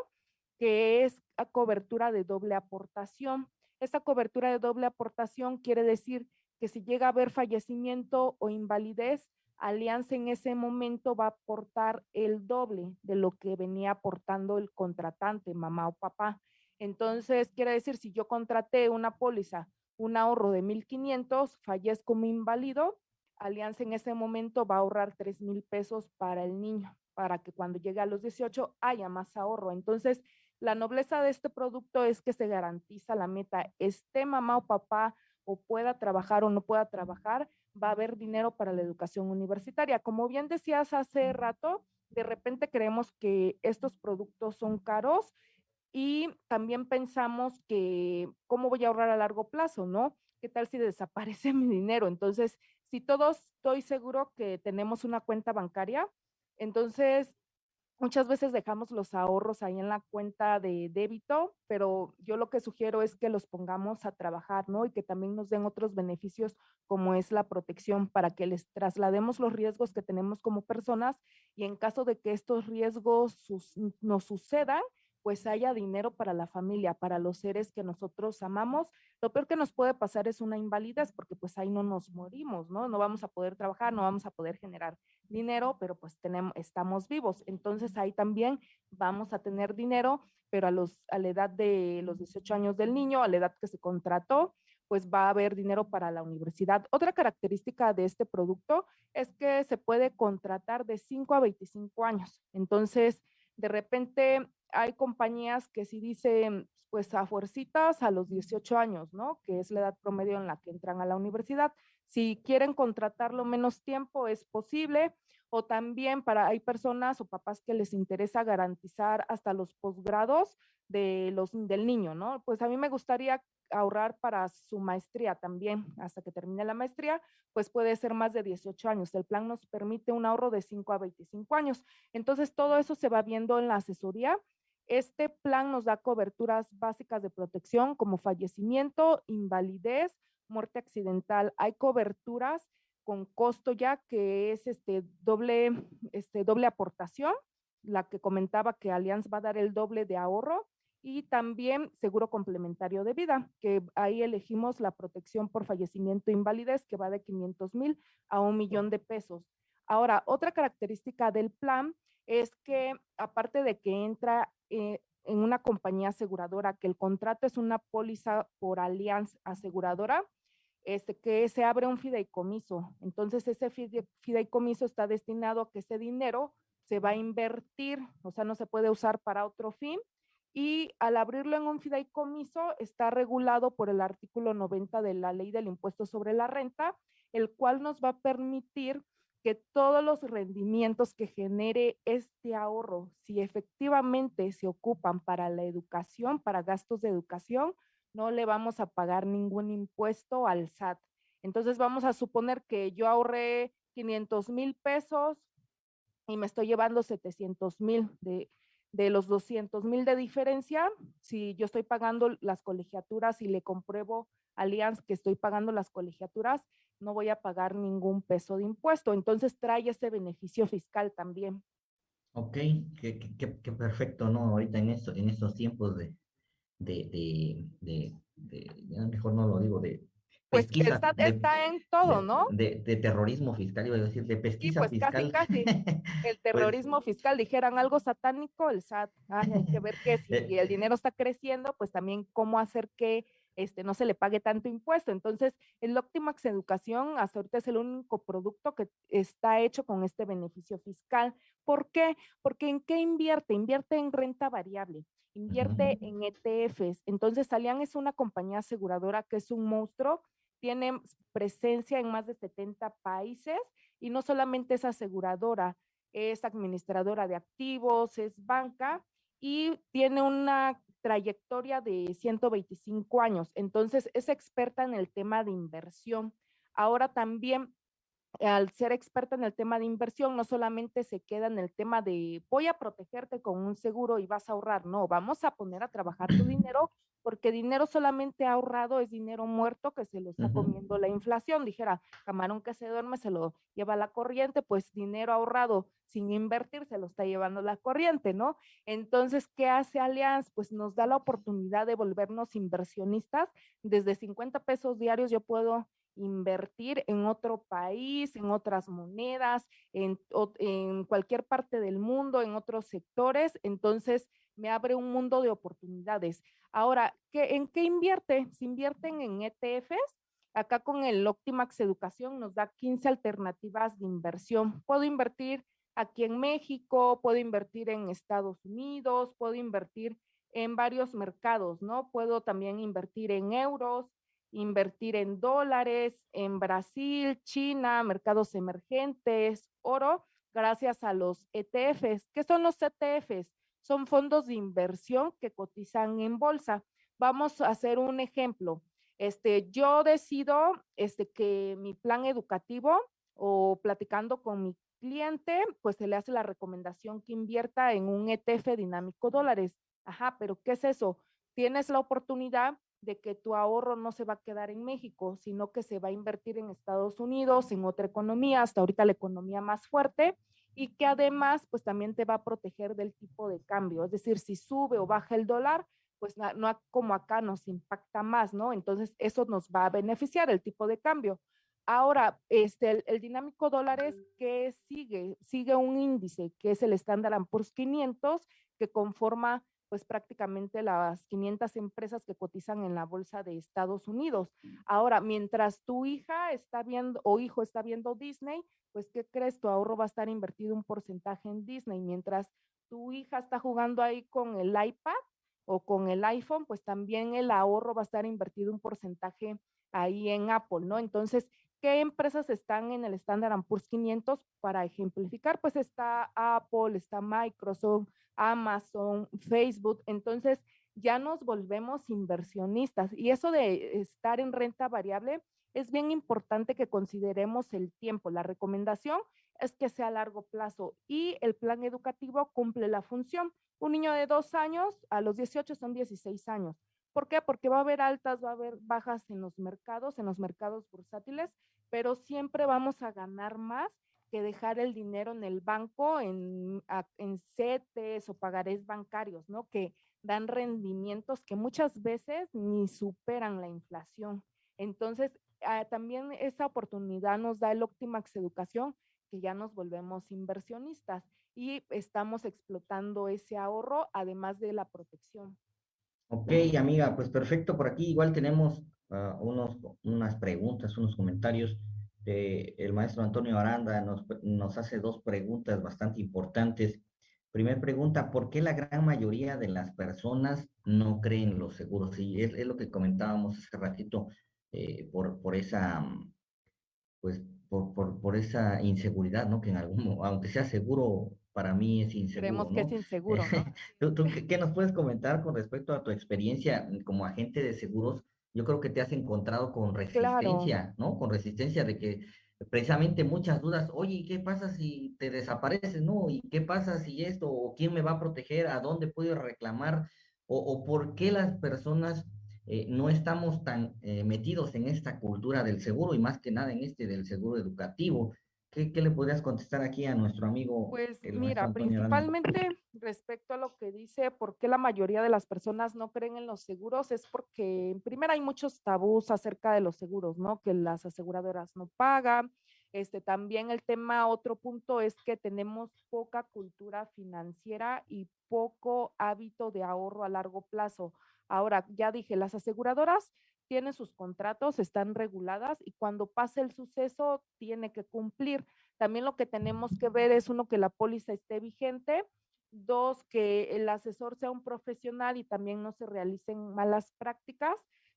C: que es la cobertura de doble aportación. Esta cobertura de doble aportación quiere decir que si llega a haber fallecimiento o invalidez, Alianza en ese momento va a aportar el doble de lo que venía aportando el contratante, mamá o papá. Entonces, quiere decir, si yo contraté una póliza, un ahorro de 1.500, fallezco como inválido, Alianza en ese momento va a ahorrar 3 mil pesos para el niño, para que cuando llegue a los 18 haya más ahorro. Entonces, La nobleza de este producto es que se garantiza la meta, esté mamá o papá o pueda trabajar o no pueda trabajar, va a haber dinero para la educación universitaria. Como bien decías hace rato, de repente creemos que estos productos son caros y también pensamos que cómo voy a ahorrar a largo plazo, ¿no? ¿Qué tal si desaparece <laughs> mi dinero? Entonces, si todos estoy seguro que tenemos una cuenta bancaria, entonces Muchas veces dejamos los ahorros ahí en la cuenta de débito, pero yo lo que sugiero es que los pongamos a trabajar, ¿no? Y que también nos den otros beneficios como es la protección para que les traslademos los riesgos que tenemos como personas y en caso de que estos riesgos nos sucedan, pues haya dinero para la familia, para los seres que nosotros amamos. Lo peor que nos puede pasar es una invalidez porque pues ahí no nos morimos, ¿no? No vamos a poder trabajar, no vamos a poder generar dinero, pero pues tenemos, estamos vivos. Entonces ahí también vamos a tener dinero, pero a, los, a la edad de los 18 años del niño, a la edad que se contrató, pues va a haber dinero para la universidad. Otra característica de este producto es que se puede contratar de 5 a 25 años. Entonces, de repente hay compañías que sí dicen, pues a fuercitas a los 18 años, ¿no? Que es la edad promedio en la que entran a la universidad. Si quieren contratarlo menos tiempo, es posible. O también para, hay personas o papás que les interesa garantizar hasta los posgrados de los, del niño, ¿no? Pues a mí me gustaría ahorrar para su maestría también, hasta que termine la maestría, pues puede ser más de 18 años. El plan nos permite un ahorro de 5 a 25 años. Entonces, todo eso se va viendo en la asesoría este plan nos da coberturas básicas de protección como fallecimiento, invalidez, muerte accidental. Hay coberturas con costo ya que es este doble, este doble aportación, la que comentaba que Allianz va a dar el doble de ahorro y también seguro complementario de vida, que ahí elegimos la protección por fallecimiento e invalidez que va de 500 mil a un millón de pesos. Ahora, otra característica del plan es que aparte de que entra eh, en una compañía aseguradora, que el contrato es una póliza por alianza aseguradora, este, que se abre un fideicomiso. Entonces, ese fideicomiso está destinado a que ese dinero se va a invertir, o sea, no se puede usar para otro fin. Y al abrirlo en un fideicomiso, está regulado por el artículo 90 de la ley del impuesto sobre la renta, el cual nos va a permitir que todos los rendimientos que genere este ahorro, si efectivamente se ocupan para la educación, para gastos de educación, no le vamos a pagar ningún impuesto al SAT. Entonces vamos a suponer que yo ahorré 500 mil pesos y me estoy llevando 700 mil de, de los 200 mil de diferencia. Si yo estoy pagando las colegiaturas y le compruebo a Allianz que estoy pagando las colegiaturas, no voy a pagar ningún peso de impuesto. Entonces trae ese beneficio fiscal también.
B: Ok, qué, perfecto, ¿no? Ahorita en, esto, en estos tiempos de, de, de, mejor no lo digo, de
C: pues está, está, en todo, ¿no?
B: De, terrorismo fiscal, iba a decir, de pesquisa pues
C: fiscal. Casi, casi. El <laughs> pues terrorismo fiscal, dijeran algo satánico, el SAT. hay que ver que si eh el dinero está creciendo, pues también cómo hacer que este, no se le pague tanto impuesto. Entonces, el Optimax Educación hasta ahorita es el único producto que está hecho con este beneficio fiscal. ¿Por qué? Porque ¿en qué invierte? Invierte en renta variable, invierte en ETFs. Entonces, Alian es una compañía aseguradora que es un monstruo, tiene presencia en más de 70 países y no solamente es aseguradora, es administradora de activos, es banca y tiene una trayectoria de 125 años. Entonces, es experta en el tema de inversión. Ahora también, al ser experta en el tema de inversión, no solamente se queda en el tema de voy a protegerte con un seguro y vas a ahorrar. No, vamos a poner a trabajar tu <clears throat> dinero porque dinero solamente ahorrado es dinero muerto que se lo está comiendo la inflación. Dijera, camarón que se duerme se lo lleva la corriente, pues dinero ahorrado sin invertir se lo está llevando la corriente, ¿no? Entonces, ¿qué hace Allianz? Pues nos da la oportunidad de volvernos inversionistas. Desde 50 pesos diarios yo puedo invertir en otro país, en otras monedas, en, cualquier parte del mundo, en otros sectores. Entonces, me abre un mundo de oportunidades. Ahora, ¿qué, ¿en qué invierte? Se invierten en ETFs. Acá con el Optimax Educación nos da 15 alternativas de inversión. Puedo invertir aquí en México, puedo invertir en Estados Unidos, puedo invertir en varios mercados, ¿no? Puedo también invertir en euros, invertir en dólares, en Brasil, China, mercados emergentes, oro, gracias a los ETFs. ¿Qué son los ETFs? Son fondos de inversión que cotizan en bolsa. Vamos a hacer un ejemplo. Este, yo decido este, que mi plan educativo o platicando con mi cliente, pues se le hace la recomendación que invierta en un ETF dinámico dólares. Ajá, pero ¿qué es eso? Tienes la oportunidad de que tu ahorro no se va a quedar en México, sino que se va a invertir en Estados Unidos, en otra economía, hasta ahorita la economía más fuerte, y que además, pues también te va a proteger del tipo de cambio. Es decir, si sube o baja el dólar, pues no, como acá nos impacta más, ¿no? Entonces, eso nos va a beneficiar el tipo de cambio. Ahora, este, el, dinámico dólares que sigue, sigue un índice que es el Standard Poor's 500 que conforma pues prácticamente las 500 empresas que cotizan en la bolsa de Estados Unidos. Ahora, mientras tu hija está viendo o hijo está viendo Disney, pues ¿qué crees? Tu ahorro va a estar invertido un porcentaje en Disney. Mientras tu hija está jugando ahí con el iPad o con el iPhone, pues también el ahorro va a estar invertido un porcentaje ahí en Apple, ¿no? Entonces, ¿qué empresas están en el Standard Poor's 500? Para ejemplificar, pues está Apple, está Microsoft, Amazon, Facebook. Entonces, ya nos volvemos inversionistas. Y eso de estar en renta variable es bien importante que consideremos el tiempo. La recomendación es que sea a largo plazo y el plan educativo cumple la función. Un niño de dos años, a los 18 son 16 años. ¿Por qué? Porque va a haber altas, va a haber bajas en los mercados, en los mercados bursátiles, pero siempre vamos a ganar más que dejar el dinero en el banco, en, en CETES o pagarés bancarios, ¿no? Que dan rendimientos que muchas veces ni superan la inflación. Entonces, ah, también esa oportunidad nos da el Optimax Educación, que ya nos volvemos inversionistas y estamos explotando ese ahorro, además de la protección.
B: Ok, amiga, pues perfecto. Por aquí igual tenemos ah, unos, unas preguntas, unos comentarios. De el maestro Antonio Aranda nos, nos hace dos preguntas bastante importantes. Primera pregunta, ¿por qué la gran mayoría de las personas no creen los seguros? Y es, es lo que comentábamos hace ratito, eh, por, por esa, pues, por, por, por, esa inseguridad, ¿no? Que en algún, aunque sea seguro, para mí es inseguro.
C: Creemos que es <laughs> inseguro.
B: ¿Tú, qué, nos puedes comentar con respecto a tu experiencia como agente de seguros? Yo creo que te has encontrado con resistencia, ¿no? Con resistencia de que precisamente muchas dudas, oye, ¿qué pasa si te desapareces, no? ¿Y qué pasa si esto? ¿O quién me va a proteger? ¿A dónde puedo reclamar? ¿O, o por qué las personas eh, no estamos tan eh, metidos en esta cultura del seguro y más que nada en este del seguro educativo? ¿Qué, le podrías contestar aquí a nuestro amigo?
C: Pues mira, principalmente respecto a lo que dice, por qué la mayoría de las personas no creen en los seguros, es porque en primera hay muchos tabús acerca de los seguros, ¿no? Que las aseguradoras no pagan. Este, también el tema, otro punto es que tenemos poca cultura financiera y poco hábito de ahorro a largo plazo. Ahora, ya dije, las aseguradoras tiene sus contratos, están reguladas y cuando pase el suceso tiene que cumplir. También lo que tenemos que ver es uno que la póliza esté vigente, dos que el asesor sea un profesional y también no se realicen malas prácticas,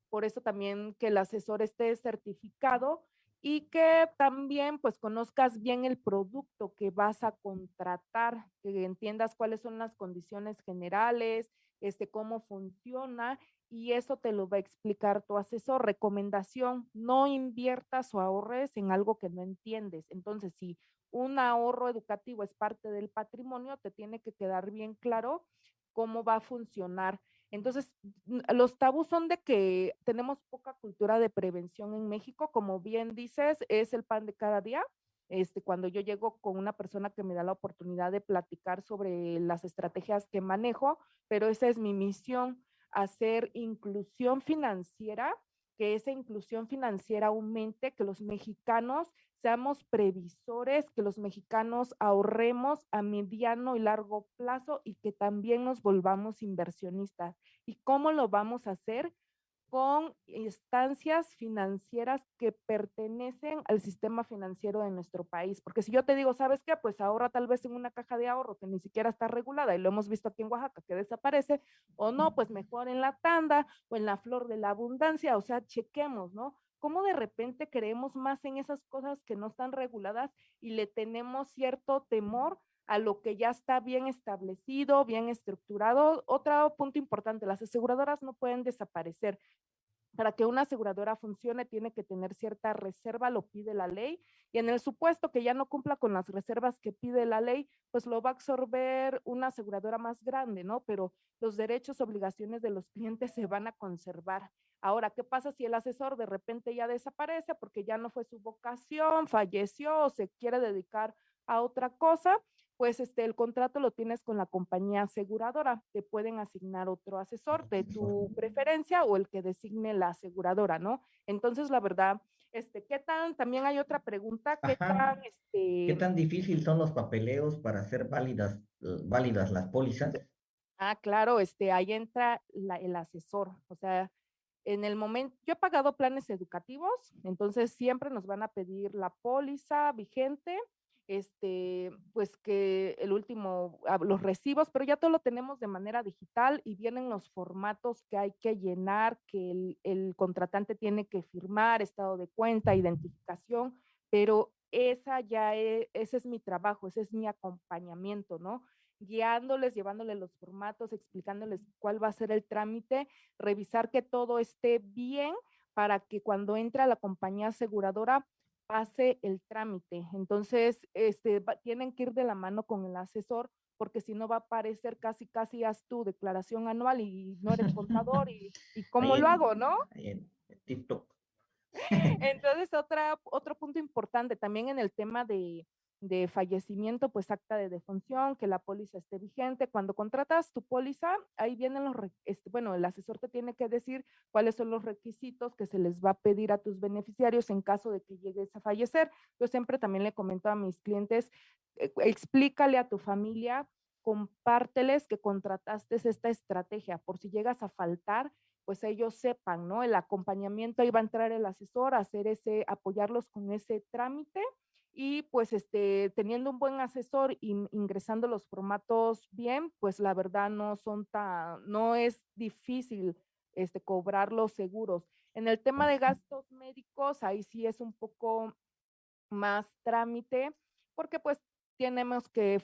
C: por eso también que el asesor esté certificado y que también pues conozcas bien el producto que vas a contratar, que entiendas cuáles son las condiciones generales, este cómo funciona y eso te lo va a explicar tu asesor. Recomendación, no inviertas o ahorres en algo que no entiendes. Entonces, si un ahorro educativo es parte del patrimonio, te tiene que quedar bien claro cómo va a funcionar. Entonces, los tabús son de que tenemos poca cultura de prevención en México, como bien dices, es el pan de cada día. Este, cuando yo llego con una persona que me da la oportunidad de platicar sobre las estrategias que manejo, pero esa es mi misión hacer inclusión financiera, que esa inclusión financiera aumente, que los mexicanos seamos previsores, que los mexicanos ahorremos a mediano y largo plazo y que también nos volvamos inversionistas. ¿Y cómo lo vamos a hacer? Con instancias financieras que pertenecen al sistema financiero de nuestro país. Porque si yo te digo, ¿sabes qué? Pues ahora tal vez en una caja de ahorro que ni siquiera está regulada y lo hemos visto aquí en Oaxaca que desaparece, o no, pues mejor en la tanda o en la flor de la abundancia, o sea, chequemos, ¿no? cómo de repente creemos más en esas cosas que no están reguladas y le tenemos cierto temor a lo que ya está bien establecido, bien estructurado. Otro punto importante, las aseguradoras no pueden desaparecer. Para que una aseguradora funcione tiene que tener cierta reserva, lo pide la ley, y en el supuesto que ya no cumpla con las reservas que pide la ley, pues lo va a absorber una aseguradora más grande, ¿no? Pero los derechos, obligaciones de los <laughs> clientes se van a conservar. Ahora, ¿qué pasa si el asesor de repente ya desaparece porque ya no fue su vocación, falleció o se quiere dedicar a otra cosa? Pues este, el contrato lo tienes con la compañía aseguradora. Te pueden asignar otro asesor de tu preferencia o el que designe la aseguradora, ¿no? Entonces, la verdad, este, ¿qué tan, también hay otra pregunta, ¿qué tan, este...
B: ¿Qué tan difícil son los papeleos para hacer válidas, eh, válidas las pólizas?
C: Ah, claro, este, ahí entra el asesor, o sea, en el momento, yo he pagado planes educativos, entonces siempre nos van a pedir la póliza vigente, este, pues que el último, ah, los recibos, pero ya todo lo tenemos de manera digital y vienen los formatos que hay que llenar, que el, el contratante tiene que firmar, estado de cuenta, identificación, pero esa ya es, ese es mi trabajo, ese es mi acompañamiento, ¿no? guiándoles, llevándoles los formatos, explicándoles cuál va a ser el trámite, revisar que todo esté bien para que cuando entra la compañía aseguradora pase el trámite. Entonces, este, tienen que ir de la mano con el asesor porque si no va a parecer casi, casi haz tu declaración anual y no eres contador y, y <laughs> cómo lo hago, ¿no?
B: En TikTok. <laughs> <laughs>
C: Entonces, otra, otro punto importante también en el tema de, de fallecimiento, pues acta de defunción, que la póliza esté vigente. Cuando contratas tu póliza, ahí vienen los, este, bueno, el asesor te tiene que decir cuáles son los requisitos que se les va a pedir a tus beneficiarios en caso de que llegues a fallecer. Yo siempre también le comento a mis clientes, eh, explícale a tu familia, compárteles que contrataste esta estrategia por si llegas a faltar, pues ellos sepan, ¿no? El acompañamiento, ahí va a entrar el asesor a hacer ese, apoyarlos con ese trámite y pues este, teniendo un buen asesor y ingresando los formatos bien, pues la verdad no son tan, no es difícil este, cobrar los seguros. En el tema de gastos médicos, ahí sí es un poco más trámite, porque pues tenemos que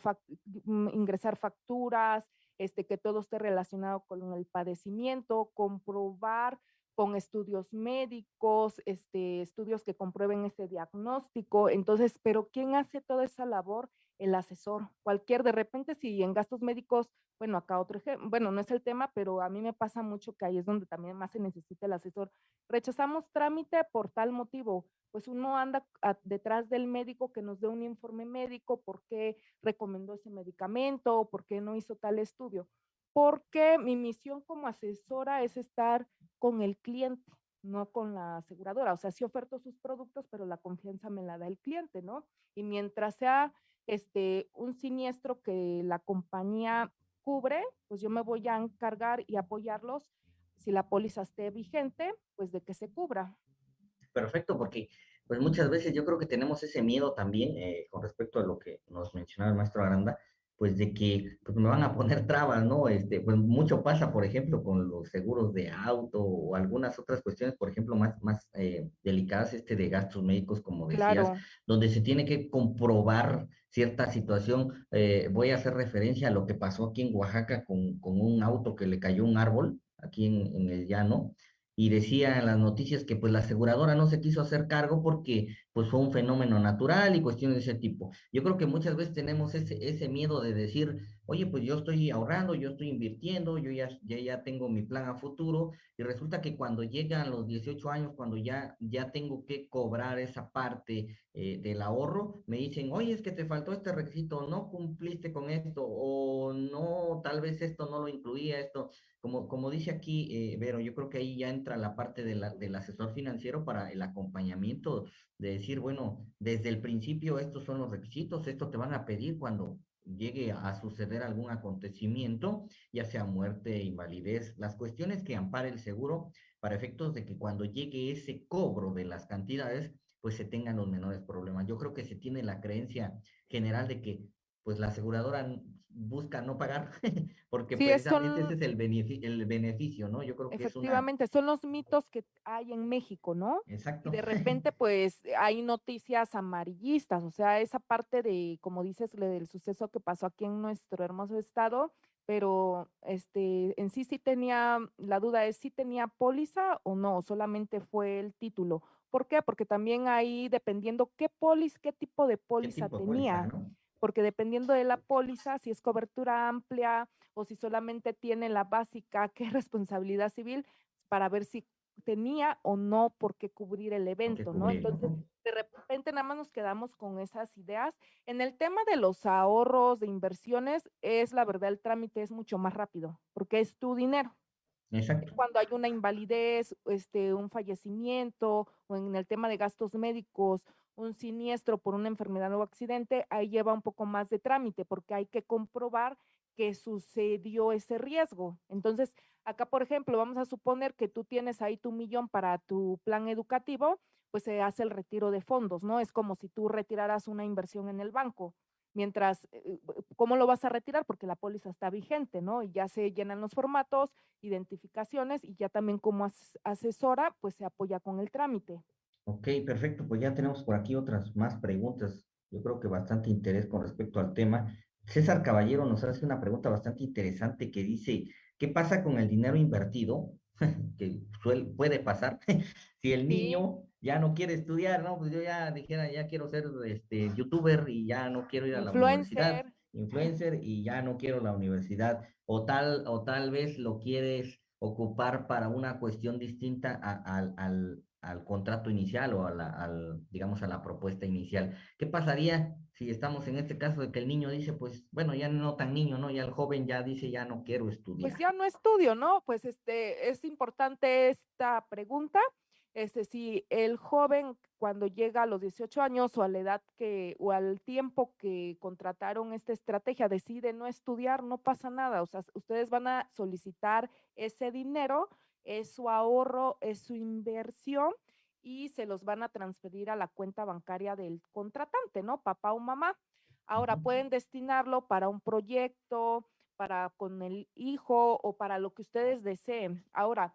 C: mm, ingresar facturas, este, que todo esté relacionado con el padecimiento, comprobar con estudios médicos, este, estudios que comprueben ese diagnóstico. Entonces, pero ¿quién hace toda esa labor? El asesor. Cualquier, de repente, si en gastos médicos, bueno, acá otro ejemplo, bueno, no es el tema, pero a mí me pasa mucho que ahí es donde también más se necesita el asesor. Rechazamos trámite por tal motivo, pues uno anda detrás del médico que nos dé un informe médico, por qué recomendó ese medicamento, por qué no hizo tal estudio porque mi misión como asesora es estar con el cliente, no con la aseguradora. O sea, sí oferto sus productos, pero la confianza me la da el cliente, ¿no? Y mientras sea este, un siniestro que la compañía cubre, pues yo me voy a encargar y apoyarlos si la póliza esté vigente, pues de que se cubra.
B: Perfecto, porque pues muchas veces yo creo que tenemos ese miedo también eh, con respecto a lo que nos mencionaba el maestro Aranda, pues de que pues, me van a poner trabas, ¿no? Este, pues mucho pasa, por ejemplo, con los seguros de auto o algunas otras cuestiones, por ejemplo, más, más eh, delicadas, este de gastos médicos, como decías, donde se tiene que comprobar cierta situación. Eh, voy a hacer referencia a lo que pasó aquí en Oaxaca con, con un auto que le cayó un árbol, aquí en, en el llano, y decía en las noticias que pues la aseguradora no se quiso hacer cargo porque pues fue un fenómeno natural y cuestiones de ese tipo. Yo creo que muchas veces tenemos ese, ese miedo de decir, oye, pues yo estoy ahorrando, yo estoy invirtiendo, yo ya, ya, ya tengo mi plan a futuro y resulta que cuando llegan los 18 años, cuando ya, ya tengo que cobrar esa parte eh, del ahorro, me dicen, oye, es que te faltó este requisito, no cumpliste con esto o no, tal vez esto no lo incluía, esto. Como, como dice aquí, eh, Vero, yo creo que ahí ya entra la parte de la, del asesor financiero para el acompañamiento de decir, bueno, desde el principio estos son los requisitos, esto te van a pedir cuando llegue a suceder algún acontecimiento, ya sea muerte, invalidez, las cuestiones que ampare el seguro para efectos de que cuando llegue ese cobro de las cantidades, pues se tengan los menores problemas. Yo creo que se tiene la creencia general de que pues la aseguradora busca no pagar, <laughs> porque precisamente ese es el beneficio, el beneficio, ¿no?
C: Yo creo que Efectivamente, son los mitos que hay en México, ¿no?
B: Exacto.
C: Y de <laughs> repente, pues, hay noticias amarillistas, o sea, esa parte de, como dices, del suceso que pasó aquí en nuestro hermoso estado, pero este, en sí sí tenía, la duda es si tenía póliza o no, solamente fue el título. ¿Por qué? Porque también ahí, dependiendo qué póliza, qué tipo de póliza tenía porque dependiendo de la póliza, si es cobertura amplia o si solamente tiene la básica, que es responsabilidad civil, para ver si tenía o no por qué cubrir el evento, ¿no? Entonces, de repente nada más nos quedamos con esas ideas. En el tema de los ahorros, de inversiones, es la verdad, el trámite es mucho más rápido, porque es tu dinero. Cuando hay una invalidez, este, un fallecimiento, o en el tema de gastos médicos, un siniestro por una enfermedad o accidente, ahí lleva un poco más de trámite porque hay que comprobar que sucedió ese riesgo. Entonces, acá, por ejemplo, vamos a suponer que tú tienes ahí tu millón para tu plan educativo, pues se hace el retiro de fondos, ¿no? Es como si tú retiraras una inversión en el banco. Mientras, eh, ¿cómo lo vas a retirar? Porque la póliza está vigente, ¿no? Y ya se llenan los formatos, identificaciones y ya también como asesora, pues se apoya con el trámite.
B: Ok, perfecto. Pues ya tenemos por aquí otras más preguntas. Yo creo que bastante interés con respecto al tema. César Caballero nos hace una pregunta bastante interesante que dice, ¿qué pasa con el dinero invertido? <laughs> que puede pasar <laughs> si el niño ya no quiere estudiar, ¿no? Pues yo ya dijera, ya quiero ser este youtuber y ya no quiero ir a la universidad, influencer y ya no quiero la universidad o tal o tal vez lo quieres ocupar para una cuestión distinta al, al contrato inicial o a la, al, digamos, a la propuesta inicial. ¿Qué pasaría si estamos en este caso de que el niño dice, pues, bueno, ya no tan niño, ¿no? Ya el joven ya dice, ya no quiero estudiar.
C: Pues ya no estudio, ¿no? Pues este, es importante esta pregunta. Este, si el joven cuando llega a los 18 años o a la edad que, o al tiempo que contrataron esta estrategia, decide no estudiar, no pasa nada. O sea, ustedes van a solicitar ese dinero es su ahorro, es su inversión y se los van a transferir a la cuenta bancaria del contratante, ¿no? Papá o mamá. Ahora pueden destinarlo para un proyecto, para con el hijo o para lo que ustedes deseen. Ahora,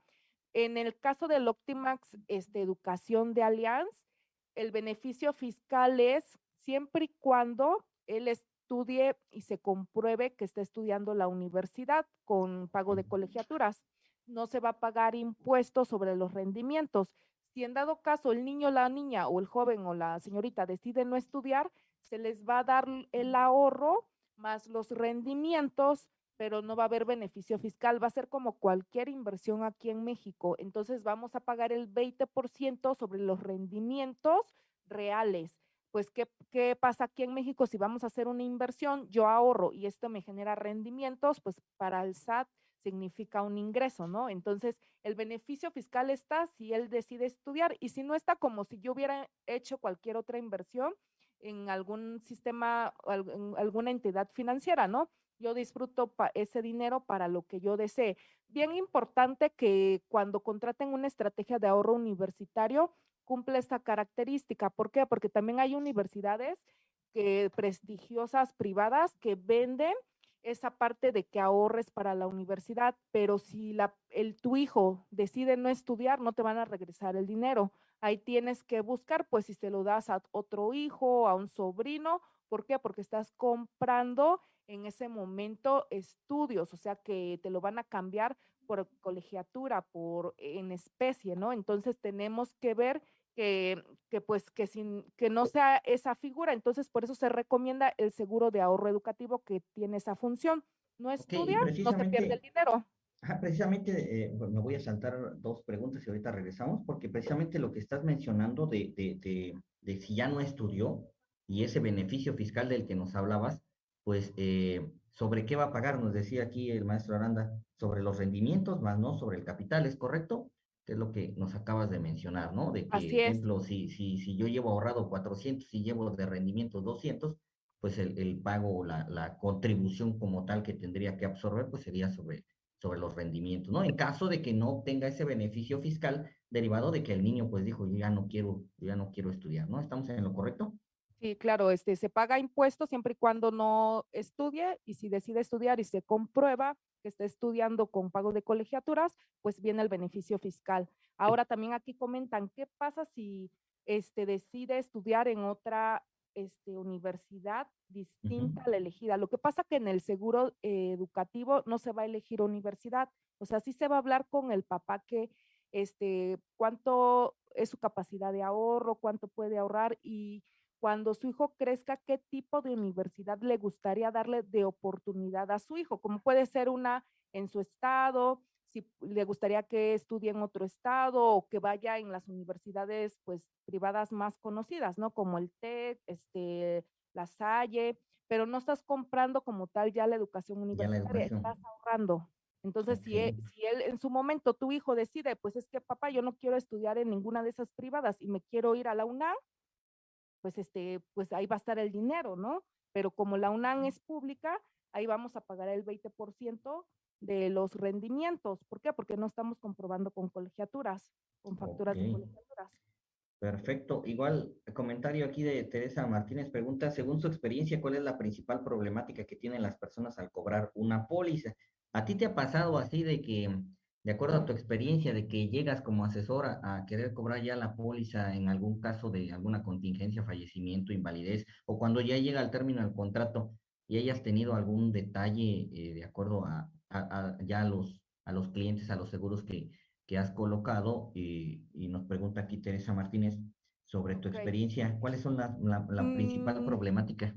C: en el caso del Optimax este, Educación de Allianz, el beneficio fiscal es siempre y cuando él estudie y se compruebe que está estudiando la universidad con pago de colegiaturas no se va a pagar impuestos sobre los rendimientos. Si en dado caso el niño, la niña o el joven o la señorita decide no estudiar, se les va a dar el ahorro más los rendimientos, pero no va a haber beneficio fiscal. Va a ser como cualquier inversión aquí en México. Entonces vamos a pagar el 20% sobre los rendimientos reales. Pues, ¿qué, ¿qué pasa aquí en México? Si vamos a hacer una inversión, yo ahorro y esto me genera rendimientos, pues para el SAT significa un ingreso, ¿no? Entonces, el beneficio fiscal está si él decide estudiar y si no está como si yo hubiera hecho cualquier otra inversión en algún sistema, en alguna entidad financiera, ¿no? Yo disfruto ese dinero para lo que yo desee. Bien importante que cuando contraten una estrategia de ahorro universitario, cumple esta característica. ¿Por qué? Porque también hay universidades que, prestigiosas privadas que venden esa parte de que ahorres para la universidad, pero si el, tu hijo decide no estudiar, no te van a regresar el dinero. Ahí tienes que buscar, pues si se lo das a otro hijo, a un sobrino, ¿por qué? Porque estás comprando en ese momento estudios, o sea que te lo van a cambiar por colegiatura, por en especie, ¿no? Entonces tenemos que ver que, que, pues que sin que no sea esa figura, entonces por eso se recomienda el seguro de ahorro educativo que tiene esa función. No estudia, no se pierde el dinero.
B: precisamente eh, me voy a saltar dos preguntas y ahorita regresamos, porque precisamente lo que estás mencionando de, de, de, de si ya no estudió y ese beneficio fiscal del que nos hablabas, pues eh, sobre qué va a pagar, nos decía aquí el maestro Aranda, sobre los rendimientos, más no sobre el capital, ¿es correcto? que es lo que nos acabas de mencionar, ¿no? De que, por ejemplo, si, si, si yo llevo ahorrado 400 y llevo de rendimiento 200, pues el, el pago o la, la, contribución como tal que tendría que absorber, pues sería sobre, sobre los rendimientos, ¿no? En caso de que no obtenga ese beneficio fiscal derivado de que el niño pues dijo, yo ya no quiero, yo ya no quiero estudiar, ¿no? ¿Estamos en lo correcto?
C: Sí, claro, este, se paga impuestos siempre y cuando no estudie y si decide estudiar y se comprueba que está estudiando con pago de colegiaturas, pues viene el beneficio fiscal. Ahora también aquí comentan, ¿qué pasa si este, decide estudiar en otra este, universidad distinta a la elegida? Lo que pasa que en el seguro eh, educativo no se va a elegir universidad, o sea, sí se va a hablar con el papá que, este, cuánto es su capacidad de ahorro, cuánto puede ahorrar y cuando su hijo crezca, qué tipo de universidad le gustaría darle de oportunidad a su hijo, como puede ser una en su estado, si le gustaría que estudie en otro estado o que vaya en las universidades pues privadas más conocidas, ¿no? Como el TEC, este, la Salle, pero no estás comprando como tal ya la educación universitaria, estás ahorrando. Entonces, si, él, si él en su momento, tu hijo decide, pues es que papá, yo no quiero estudiar en ninguna de esas privadas y me quiero ir a la UNAM, pues, este, pues ahí va a estar el dinero, ¿no? Pero como la UNAM es pública, ahí vamos a pagar el 20% de los rendimientos. ¿Por qué? Porque no estamos comprobando con colegiaturas, con facturas de colegiaturas.
B: Perfecto. Igual, comentario aquí de Teresa Martínez pregunta, según su experiencia, ¿cuál es la principal problemática que tienen las personas al cobrar una póliza? ¿A ti te ha pasado así de que de acuerdo a tu experiencia de que llegas como asesora a querer cobrar ya la póliza en algún caso de alguna contingencia, fallecimiento, invalidez, o cuando ya llega al término del contrato y hayas tenido algún detalle eh, de acuerdo a, ya a los, a los clientes, a los seguros que, que has colocado, y, nos pregunta aquí Teresa Martínez sobre tu experiencia, ¿cuáles son la, la, principal mm, problemática?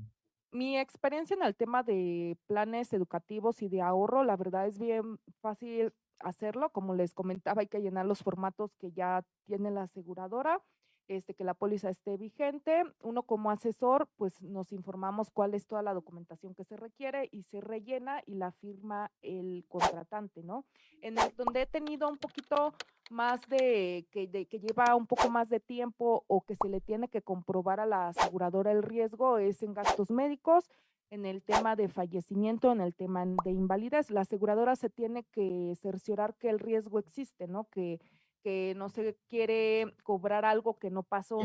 C: Mi experiencia en el tema de planes educativos y de ahorro, la verdad es bien fácil hacerlo. Como les comentaba, hay que llenar los formatos que ya tiene la aseguradora, este, que la póliza esté vigente. Uno como asesor, pues nos informamos cuál es toda la documentación que se requiere y se rellena y la firma el contratante, ¿no? En el donde he tenido un poquito más de que, de que lleva un poco más de tiempo o que se le tiene que comprobar a la aseguradora el riesgo es en gastos médicos en el tema de fallecimiento, en el tema de invalidez. La aseguradora se tiene que cerciorar que el riesgo existe, ¿no? Que, que no se quiere cobrar algo que no pasó.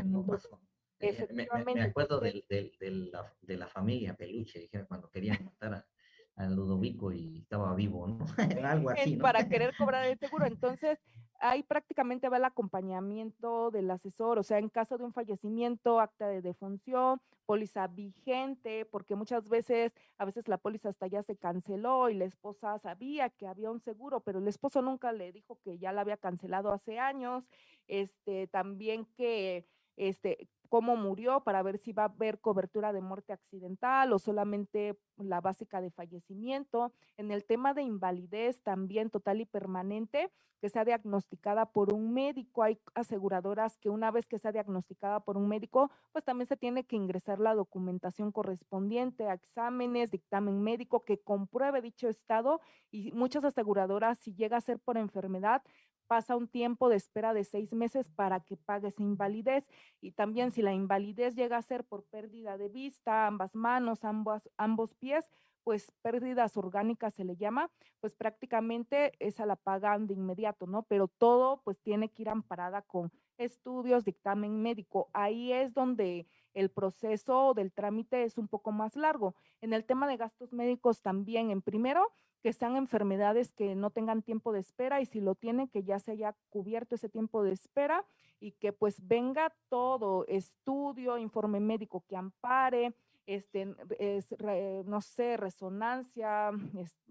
B: Eh, me, acuerdo de, la, de, la, familia Peluche, cuando querían <laughs> matar a, Ludovico y estaba vivo, ¿no? <laughs> algo así,
C: ¿no? Para querer <laughs> cobrar el seguro. Entonces, ahí prácticamente va el acompañamiento del asesor, o sea, en caso de un fallecimiento, acta de defunción, póliza vigente, porque muchas veces, a veces la póliza hasta ya se canceló y la esposa sabía que había un seguro, pero el esposo nunca le dijo que ya la había cancelado hace años, este, también que este, cómo murió para ver si va a haber cobertura de muerte accidental o solamente la básica de fallecimiento. En el tema de invalidez también total y permanente, que sea diagnosticada por un médico. Hay aseguradoras que una vez que sea diagnosticada por un médico, pues también se tiene que ingresar la documentación correspondiente a exámenes, dictamen médico que compruebe dicho estado y muchas aseguradoras si llega a ser por enfermedad, pasa un tiempo de espera de seis meses para que pague esa invalidez. Y también si la invalidez llega a ser por pérdida de vista, ambas manos, ambos, ambos pies, pues pérdidas orgánicas se le llama, pues prácticamente esa la pagan de inmediato, ¿no? Pero todo pues tiene que ir amparada con estudios, dictamen médico. Ahí es donde el proceso del trámite es un poco más largo. En el tema de gastos médicos también, en primero, que sean enfermedades que no tengan tiempo de espera y si lo tienen, que ya se haya cubierto ese tiempo de espera y que pues venga todo, estudio, informe médico que ampare, este, es, no sé, resonancia,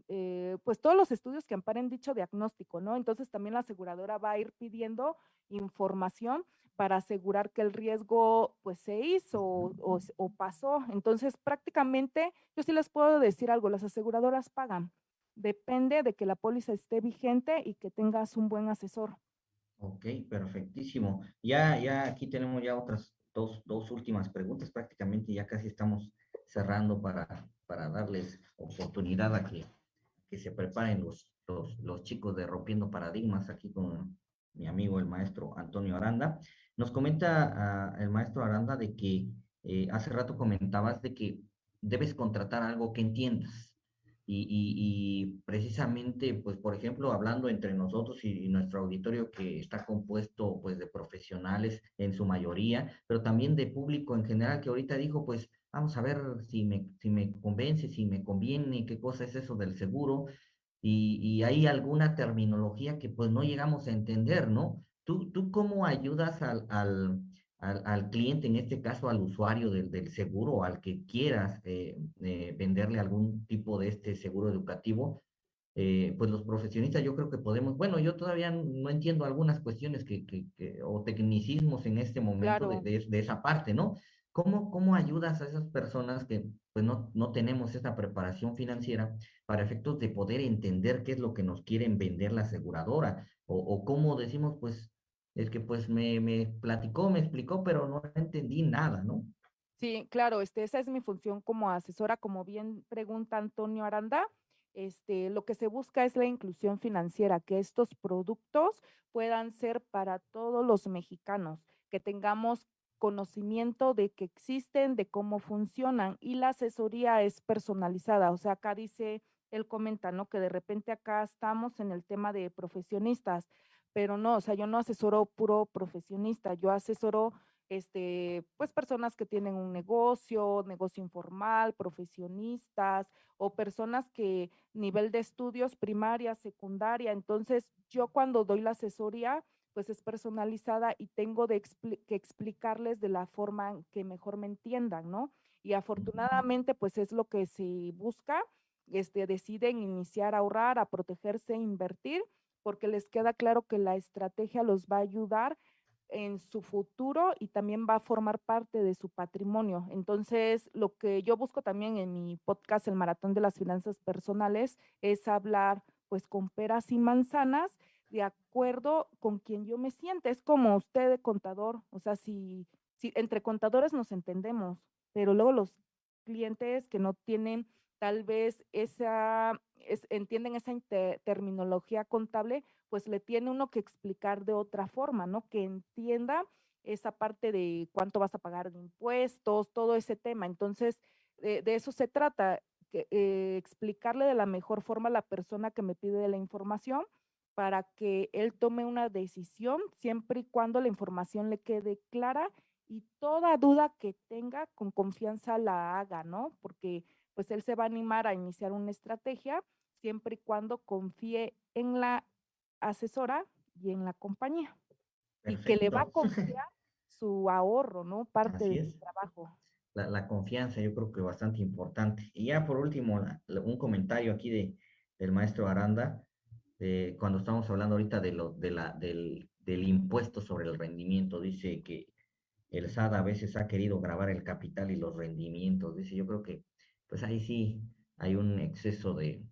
C: eh, pues todos los estudios que amparen dicho diagnóstico, ¿no? Entonces también la aseguradora va a ir pidiendo información para asegurar que el riesgo pues se hizo o, o pasó. Entonces prácticamente yo sí les puedo decir algo, las aseguradoras pagan depende de que la póliza esté vigente y que tengas un buen asesor.
B: Ok, perfectísimo. Ya, ya aquí tenemos ya otras dos, dos últimas preguntas, prácticamente ya casi estamos cerrando para, para darles oportunidad a que, que se preparen los, los, chicos de Rompiendo Paradigmas aquí con mi amigo el maestro Antonio Aranda. Nos comenta ah, el maestro Aranda de que eh, hace rato comentabas de que debes contratar algo que entiendas. Y, precisamente, pues, por ejemplo, hablando entre nosotros y, nuestro auditorio que está compuesto, pues, de profesionales en su mayoría, pero también de público en general que ahorita dijo, pues, vamos a ver si me, si me convence, si me conviene, qué cosa es eso del seguro. Y, y hay alguna terminología que, pues, no llegamos a entender, ¿no? ¿Tú, tú cómo ayudas al al, cliente, en este caso al usuario del, del seguro, al que quieras eh, eh, venderle algún tipo de este seguro educativo, eh, pues los profesionistas yo creo que podemos, bueno, yo todavía no entiendo algunas cuestiones que, que, o tecnicismos en este momento de, de, esa parte, ¿no? ¿Cómo, ¿Cómo ayudas a esas personas que pues no, no tenemos esa preparación financiera para efectos de poder entender qué es lo que nos quieren vender la aseguradora? O, o cómo decimos, pues es que pues me, me platicó, me explicó, pero no entendí nada, ¿no?
C: Sí, claro, este, esa es mi función como asesora, como bien pregunta Antonio Aranda. Este, lo que se busca es la inclusión financiera, que estos productos puedan ser para todos los mexicanos, que tengamos conocimiento de que existen, de cómo funcionan y la asesoría es personalizada. O sea, acá dice, él comenta, ¿no? Que de repente acá estamos en el tema de profesionistas, pero no, o sea, yo no asesoro puro profesionista, yo asesoro este, pues personas que tienen un negocio, negocio informal, profesionistas o personas que nivel de estudios primaria, secundaria. Entonces, yo cuando doy la asesoría, pues es personalizada y tengo de que explicarles de la forma que mejor me entiendan, ¿no? Y afortunadamente, pues es lo que se busca, este, deciden iniciar a ahorrar, a protegerse, invertir porque les queda claro que la estrategia los va a ayudar en su futuro y también va a formar parte de su patrimonio. Entonces, lo que yo busco también en mi podcast, El Maratón de las Finanzas Personales, es hablar pues con peras y manzanas de acuerdo con quien yo me siente. Es como usted de contador, o sea, si, si entre contadores nos entendemos, pero luego los clientes que no tienen tal vez esa, entienden esa terminología contable, pues le tiene uno que explicar de otra forma, ¿no? Que entienda esa parte de cuánto vas a pagar de impuestos, todo ese tema. Entonces, de eso se trata, que, eh, explicarle de la mejor forma a la persona que me pide la información para que él tome una decisión siempre y cuando la información le quede clara y toda duda que tenga con confianza la haga, ¿no? Porque pues él se va a animar a iniciar una estrategia siempre y cuando confíe en la asesora y en la compañía. Y que le va a <laughs> confiar su ahorro, ¿no? Parte del trabajo.
B: La, confianza yo creo que es bastante importante. Y ya por último, un comentario aquí de, del maestro Aranda, cuando estamos hablando ahorita de lo, de la, del, del impuesto sobre el rendimiento, dice que el SAD a veces ha querido grabar el capital y los rendimientos. Dice, yo creo que pues ahí sí hay un exceso de,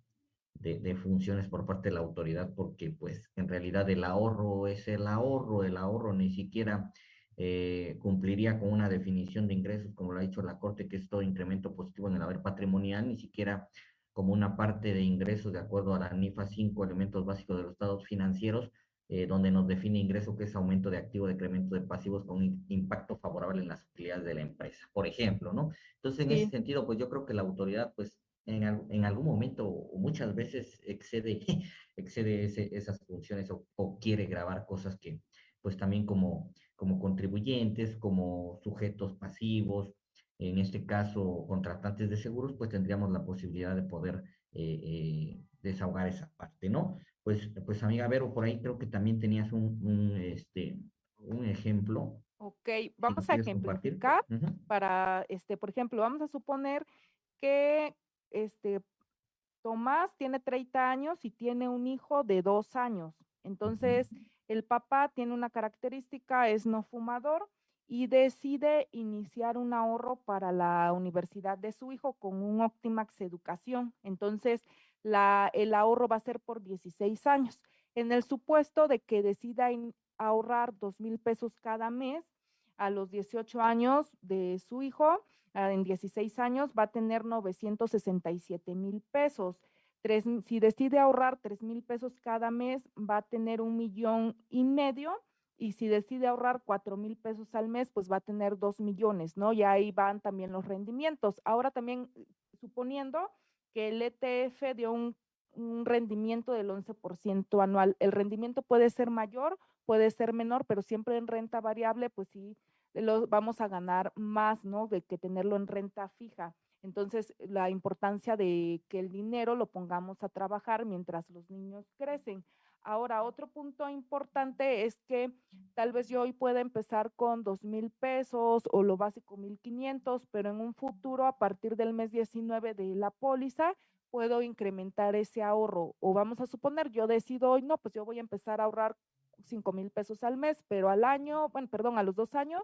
B: de, funciones por parte de la autoridad, porque pues en realidad el ahorro es el ahorro, el ahorro ni siquiera eh, cumpliría con una definición de ingresos, como lo ha dicho la Corte, que es todo incremento positivo en el haber patrimonial, ni siquiera como una parte de ingresos de acuerdo a la NIFA 5, elementos básicos de los estados financieros, eh, donde nos define ingreso que es aumento de activo, decremento de pasivos con un impacto favorable en las utilidades de la empresa, por ejemplo, ¿no? Entonces, en ese sentido, pues yo creo que la autoridad, pues en, en algún momento o muchas veces excede, <laughs> excede esas funciones o, quiere grabar cosas que, pues también como, como contribuyentes, como sujetos pasivos, en este caso contratantes de seguros, pues tendríamos la posibilidad de poder eh, eh, desahogar esa parte, ¿no? Pues, pues amiga Vero, por ahí creo que también tenías un, un este, un ejemplo.
C: Ok, vamos a ejemplificar para, este, por ejemplo, vamos a suponer que este, Tomás tiene 30 años y tiene un hijo de dos años. Entonces, el papá tiene una característica, es no fumador y decide iniciar un ahorro para la universidad de su hijo con un Optimax Educación. Entonces, la, el ahorro va a ser por 16 años. En el supuesto de que decida ahorrar dos mil pesos cada mes a los 18 años de su hijo, ah, en 16 años va a tener 967 mil pesos. si decide ahorrar tres mil pesos cada mes, va a tener un millón y medio y si decide ahorrar cuatro mil pesos al mes, pues va a tener dos millones, ¿no? Y ahí van también los rendimientos. Ahora también, suponiendo que el ETF dio un, un rendimiento del 11% anual, el rendimiento puede ser mayor, puede ser menor, pero siempre en renta variable, pues sí, lo, vamos a ganar más, ¿no? De que tenerlo en renta fija. Entonces, la importancia de que el dinero lo pongamos a trabajar mientras los niños crecen. Ahora, otro punto importante es que tal vez yo hoy pueda empezar con dos mil pesos o lo básico mil quinientos, pero en un futuro, a partir del mes 19 de la póliza, puedo incrementar ese ahorro. O vamos a suponer, yo decido hoy, no, pues yo voy a empezar a ahorrar cinco mil pesos al mes, pero al año, bueno, perdón, a los dos años,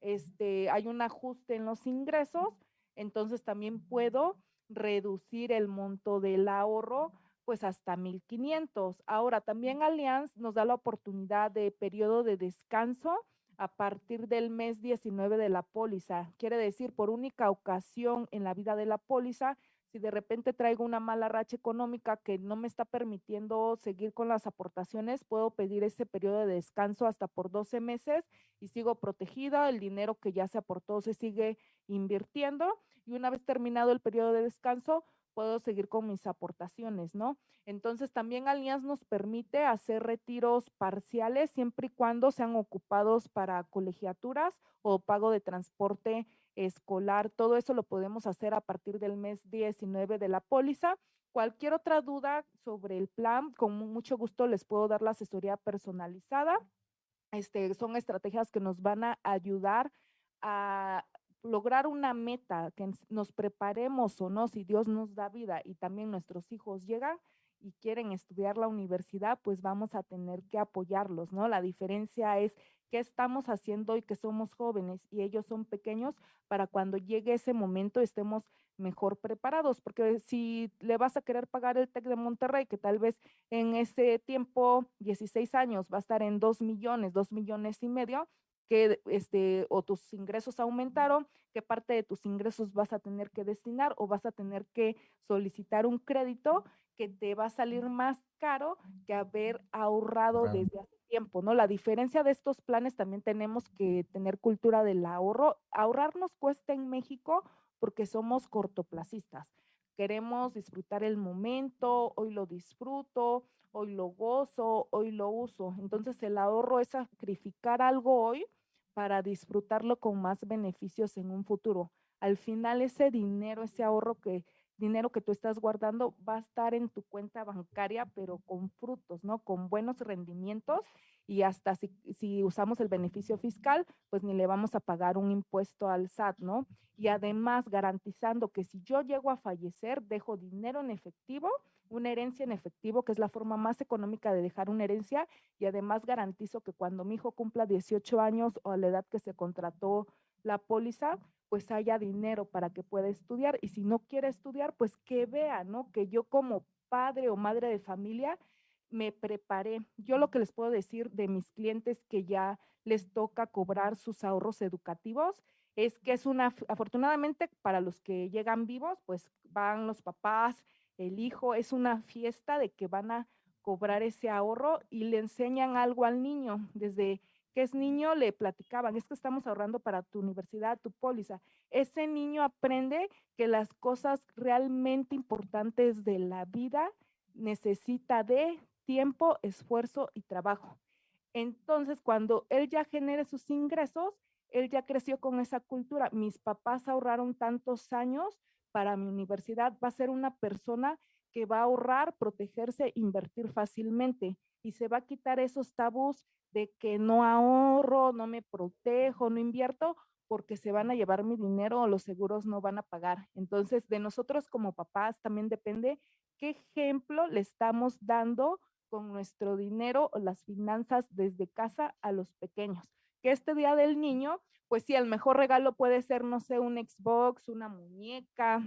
C: este, hay un ajuste en los ingresos, entonces también puedo reducir el monto del ahorro pues hasta 1500. Ahora, también Allianz nos da la oportunidad de periodo de descanso a partir del mes 19 de la póliza. Quiere decir, por única ocasión en la vida de la póliza, si de repente traigo una mala racha económica que no me está permitiendo seguir con las aportaciones, puedo pedir ese periodo de descanso hasta por 12 meses y sigo protegida, el dinero que ya se aportó se sigue invirtiendo y una vez terminado el periodo de descanso, puedo seguir con mis aportaciones, ¿no? Entonces también Allianz nos permite hacer retiros parciales siempre y cuando sean ocupados para colegiaturas o pago de transporte escolar. Todo eso lo podemos hacer a partir del mes 19 de la póliza. Cualquier otra duda sobre el plan, con mucho gusto les puedo dar la asesoría personalizada. Este, son estrategias que nos van a ayudar a lograr una meta, que nos preparemos o no, si Dios nos da vida y también nuestros hijos llegan y quieren estudiar la universidad, pues vamos a tener que apoyarlos, ¿no? La diferencia es qué estamos haciendo y que somos jóvenes y ellos son pequeños para cuando llegue ese momento estemos mejor preparados, porque si le vas a querer pagar el TEC de Monterrey, que tal vez en ese tiempo, 16 años, va a estar en 2 millones, 2 millones y medio, que este, o tus ingresos aumentaron, qué parte de tus ingresos vas a tener que destinar o vas a tener que solicitar un crédito que te va a salir más caro que haber ahorrado desde hace tiempo, ¿no? La diferencia de estos planes también tenemos que tener cultura del ahorro. Ahorrar nos cuesta en México porque somos cortoplacistas. Queremos disfrutar el momento, hoy lo disfruto, hoy lo gozo, hoy lo uso. Entonces el ahorro es sacrificar algo hoy para disfrutarlo con más beneficios en un futuro. Al final ese dinero, ese ahorro que dinero que tú estás guardando va a estar en tu cuenta bancaria, pero con frutos, ¿no? Con buenos rendimientos y hasta si, si, usamos el beneficio fiscal, pues ni le vamos a pagar un impuesto al SAT, ¿no? Y además garantizando que si yo llego a fallecer, dejo dinero en efectivo una herencia en efectivo, que es la forma más económica de dejar una herencia, y además garantizo que cuando mi hijo cumpla 18 años o a la edad que se contrató la póliza, pues haya dinero para que pueda estudiar. Y si no quiere estudiar, pues que vea, ¿no? Que yo como padre o madre de familia me preparé. Yo lo que les puedo decir de mis clientes que ya les toca cobrar sus ahorros educativos es que es una, afortunadamente para los que llegan vivos, pues van los papás, el hijo, es una fiesta de que van a cobrar ese ahorro y le enseñan algo al niño. Desde que es niño le platicaban, es que estamos ahorrando para tu universidad, tu póliza. Ese niño aprende que las cosas realmente importantes de la vida necesita de tiempo, esfuerzo y trabajo. Entonces, cuando él ya genere sus ingresos, él ya creció con esa cultura. Mis papás ahorraron tantos años para mi universidad, va a ser una persona que va a ahorrar, protegerse, invertir fácilmente y se va a quitar esos tabús de que no ahorro, no me protejo, no invierto, porque se van a llevar mi dinero o los seguros no van a pagar. Entonces, de nosotros como papás también depende qué ejemplo le estamos dando con nuestro dinero o las finanzas desde casa a los pequeños. Que este día del niño pues sí, el mejor regalo puede ser, no sé, un Xbox, una muñeca,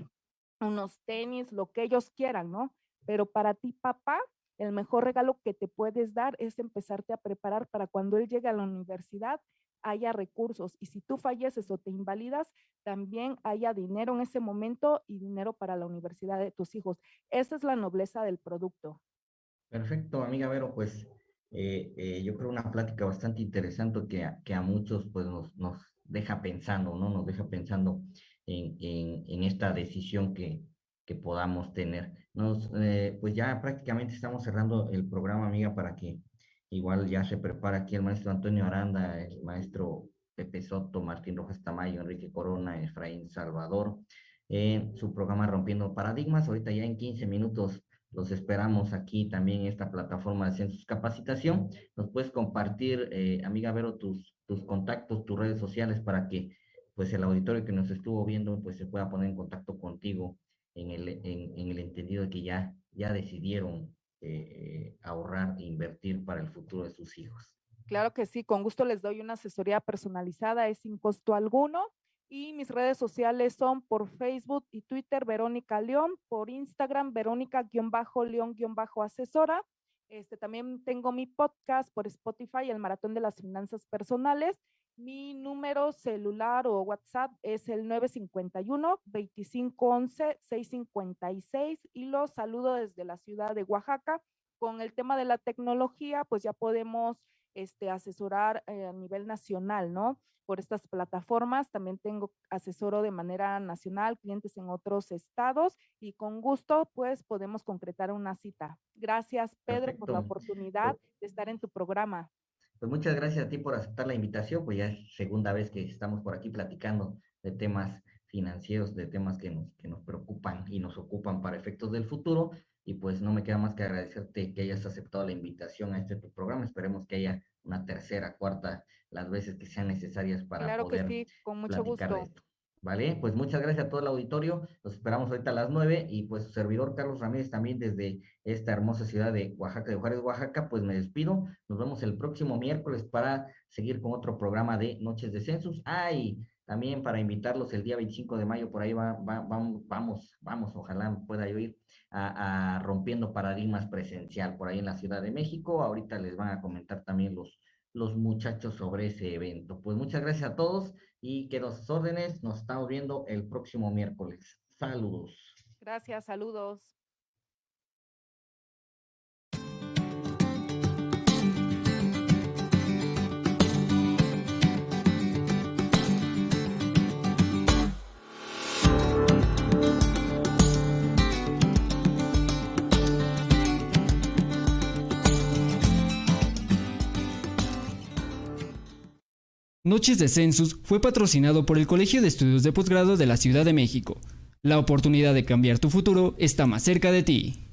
C: unos tenis, lo que ellos quieran, ¿no? Pero para ti, papá, el mejor regalo que te puedes dar es empezarte a preparar para cuando él llegue a la universidad haya recursos y si tú falleces o te invalidas, también haya dinero en ese momento y dinero para la universidad de tus hijos. Esa es la nobleza del producto.
B: Perfecto, amiga Vero, pues yo creo una plática bastante interesante que, que a muchos pues nos, nos deja pensando, ¿no? Nos deja pensando en, en, en esta decisión que, que podamos tener. Nos, eh, pues ya prácticamente estamos cerrando el programa, amiga, para que igual ya se prepara aquí el maestro Antonio Aranda, el maestro Pepe Soto, Martín Rojas Tamayo, Enrique Corona, Efraín Salvador, en su programa Rompiendo Paradigmas. Ahorita ya en 15 minutos los esperamos aquí también en esta plataforma de Census Capacitación. Nos puedes compartir, eh, amiga Vero, tus, tus contactos, tus redes sociales para que pues el auditorio que nos estuvo viendo pues se pueda poner en contacto contigo en el, en, el entendido de que ya, ya decidieron eh, ahorrar e invertir para el futuro de sus hijos.
C: Claro que sí, con gusto les doy una asesoría personalizada, es sin costo alguno. Y mis redes sociales son por Facebook y Twitter, Verónica León, por Instagram, Verónica-León-Asesora. Este, también tengo mi podcast por Spotify, El Maratón de las Finanzas Personales. Mi número celular o WhatsApp es el 951-2511-656 y los saludo desde la ciudad de Oaxaca. Con el tema de la tecnología, pues ya podemos este, asesorar eh, a nivel nacional, ¿no? Por estas plataformas. También tengo asesoro de manera nacional, clientes en otros estados y con gusto, pues podemos concretar una cita. Gracias, Pedro, por la oportunidad de estar en tu programa.
B: Pues muchas gracias a ti por aceptar la invitación, pues ya es segunda vez que estamos por aquí platicando de temas financieros, de temas que nos, que nos preocupan y nos ocupan para efectos del futuro. Y pues no me queda más que agradecerte que hayas aceptado la invitación a este tu programa. Esperemos que haya una tercera, cuarta, las veces que sean necesarias para
C: claro que sí, con mucho gusto.
B: ¿Vale? Pues muchas gracias a todo el auditorio. Los esperamos ahorita a las nueve y pues su servidor Carlos Ramírez también desde esta hermosa ciudad de Oaxaca, de Juárez, Oaxaca, pues me despido. Nos vemos el próximo miércoles para seguir con otro programa de Noches de Census. Ay, también para invitarlos el día 25 de mayo, por ahí va, vamos, vamos, vamos, ojalá pueda yo ir a, a Rompiendo Paradigmas Presencial por ahí en la Ciudad de México. Ahorita les van a comentar también los, los muchachos sobre ese evento. Pues muchas gracias a todos y que los órdenes nos estamos viendo el próximo miércoles. Saludos.
C: Gracias, saludos.
A: Noches de Census fue patrocinado por el Colegio de Estudios de Posgrado de la Ciudad de México. La oportunidad de cambiar tu futuro está más cerca de ti.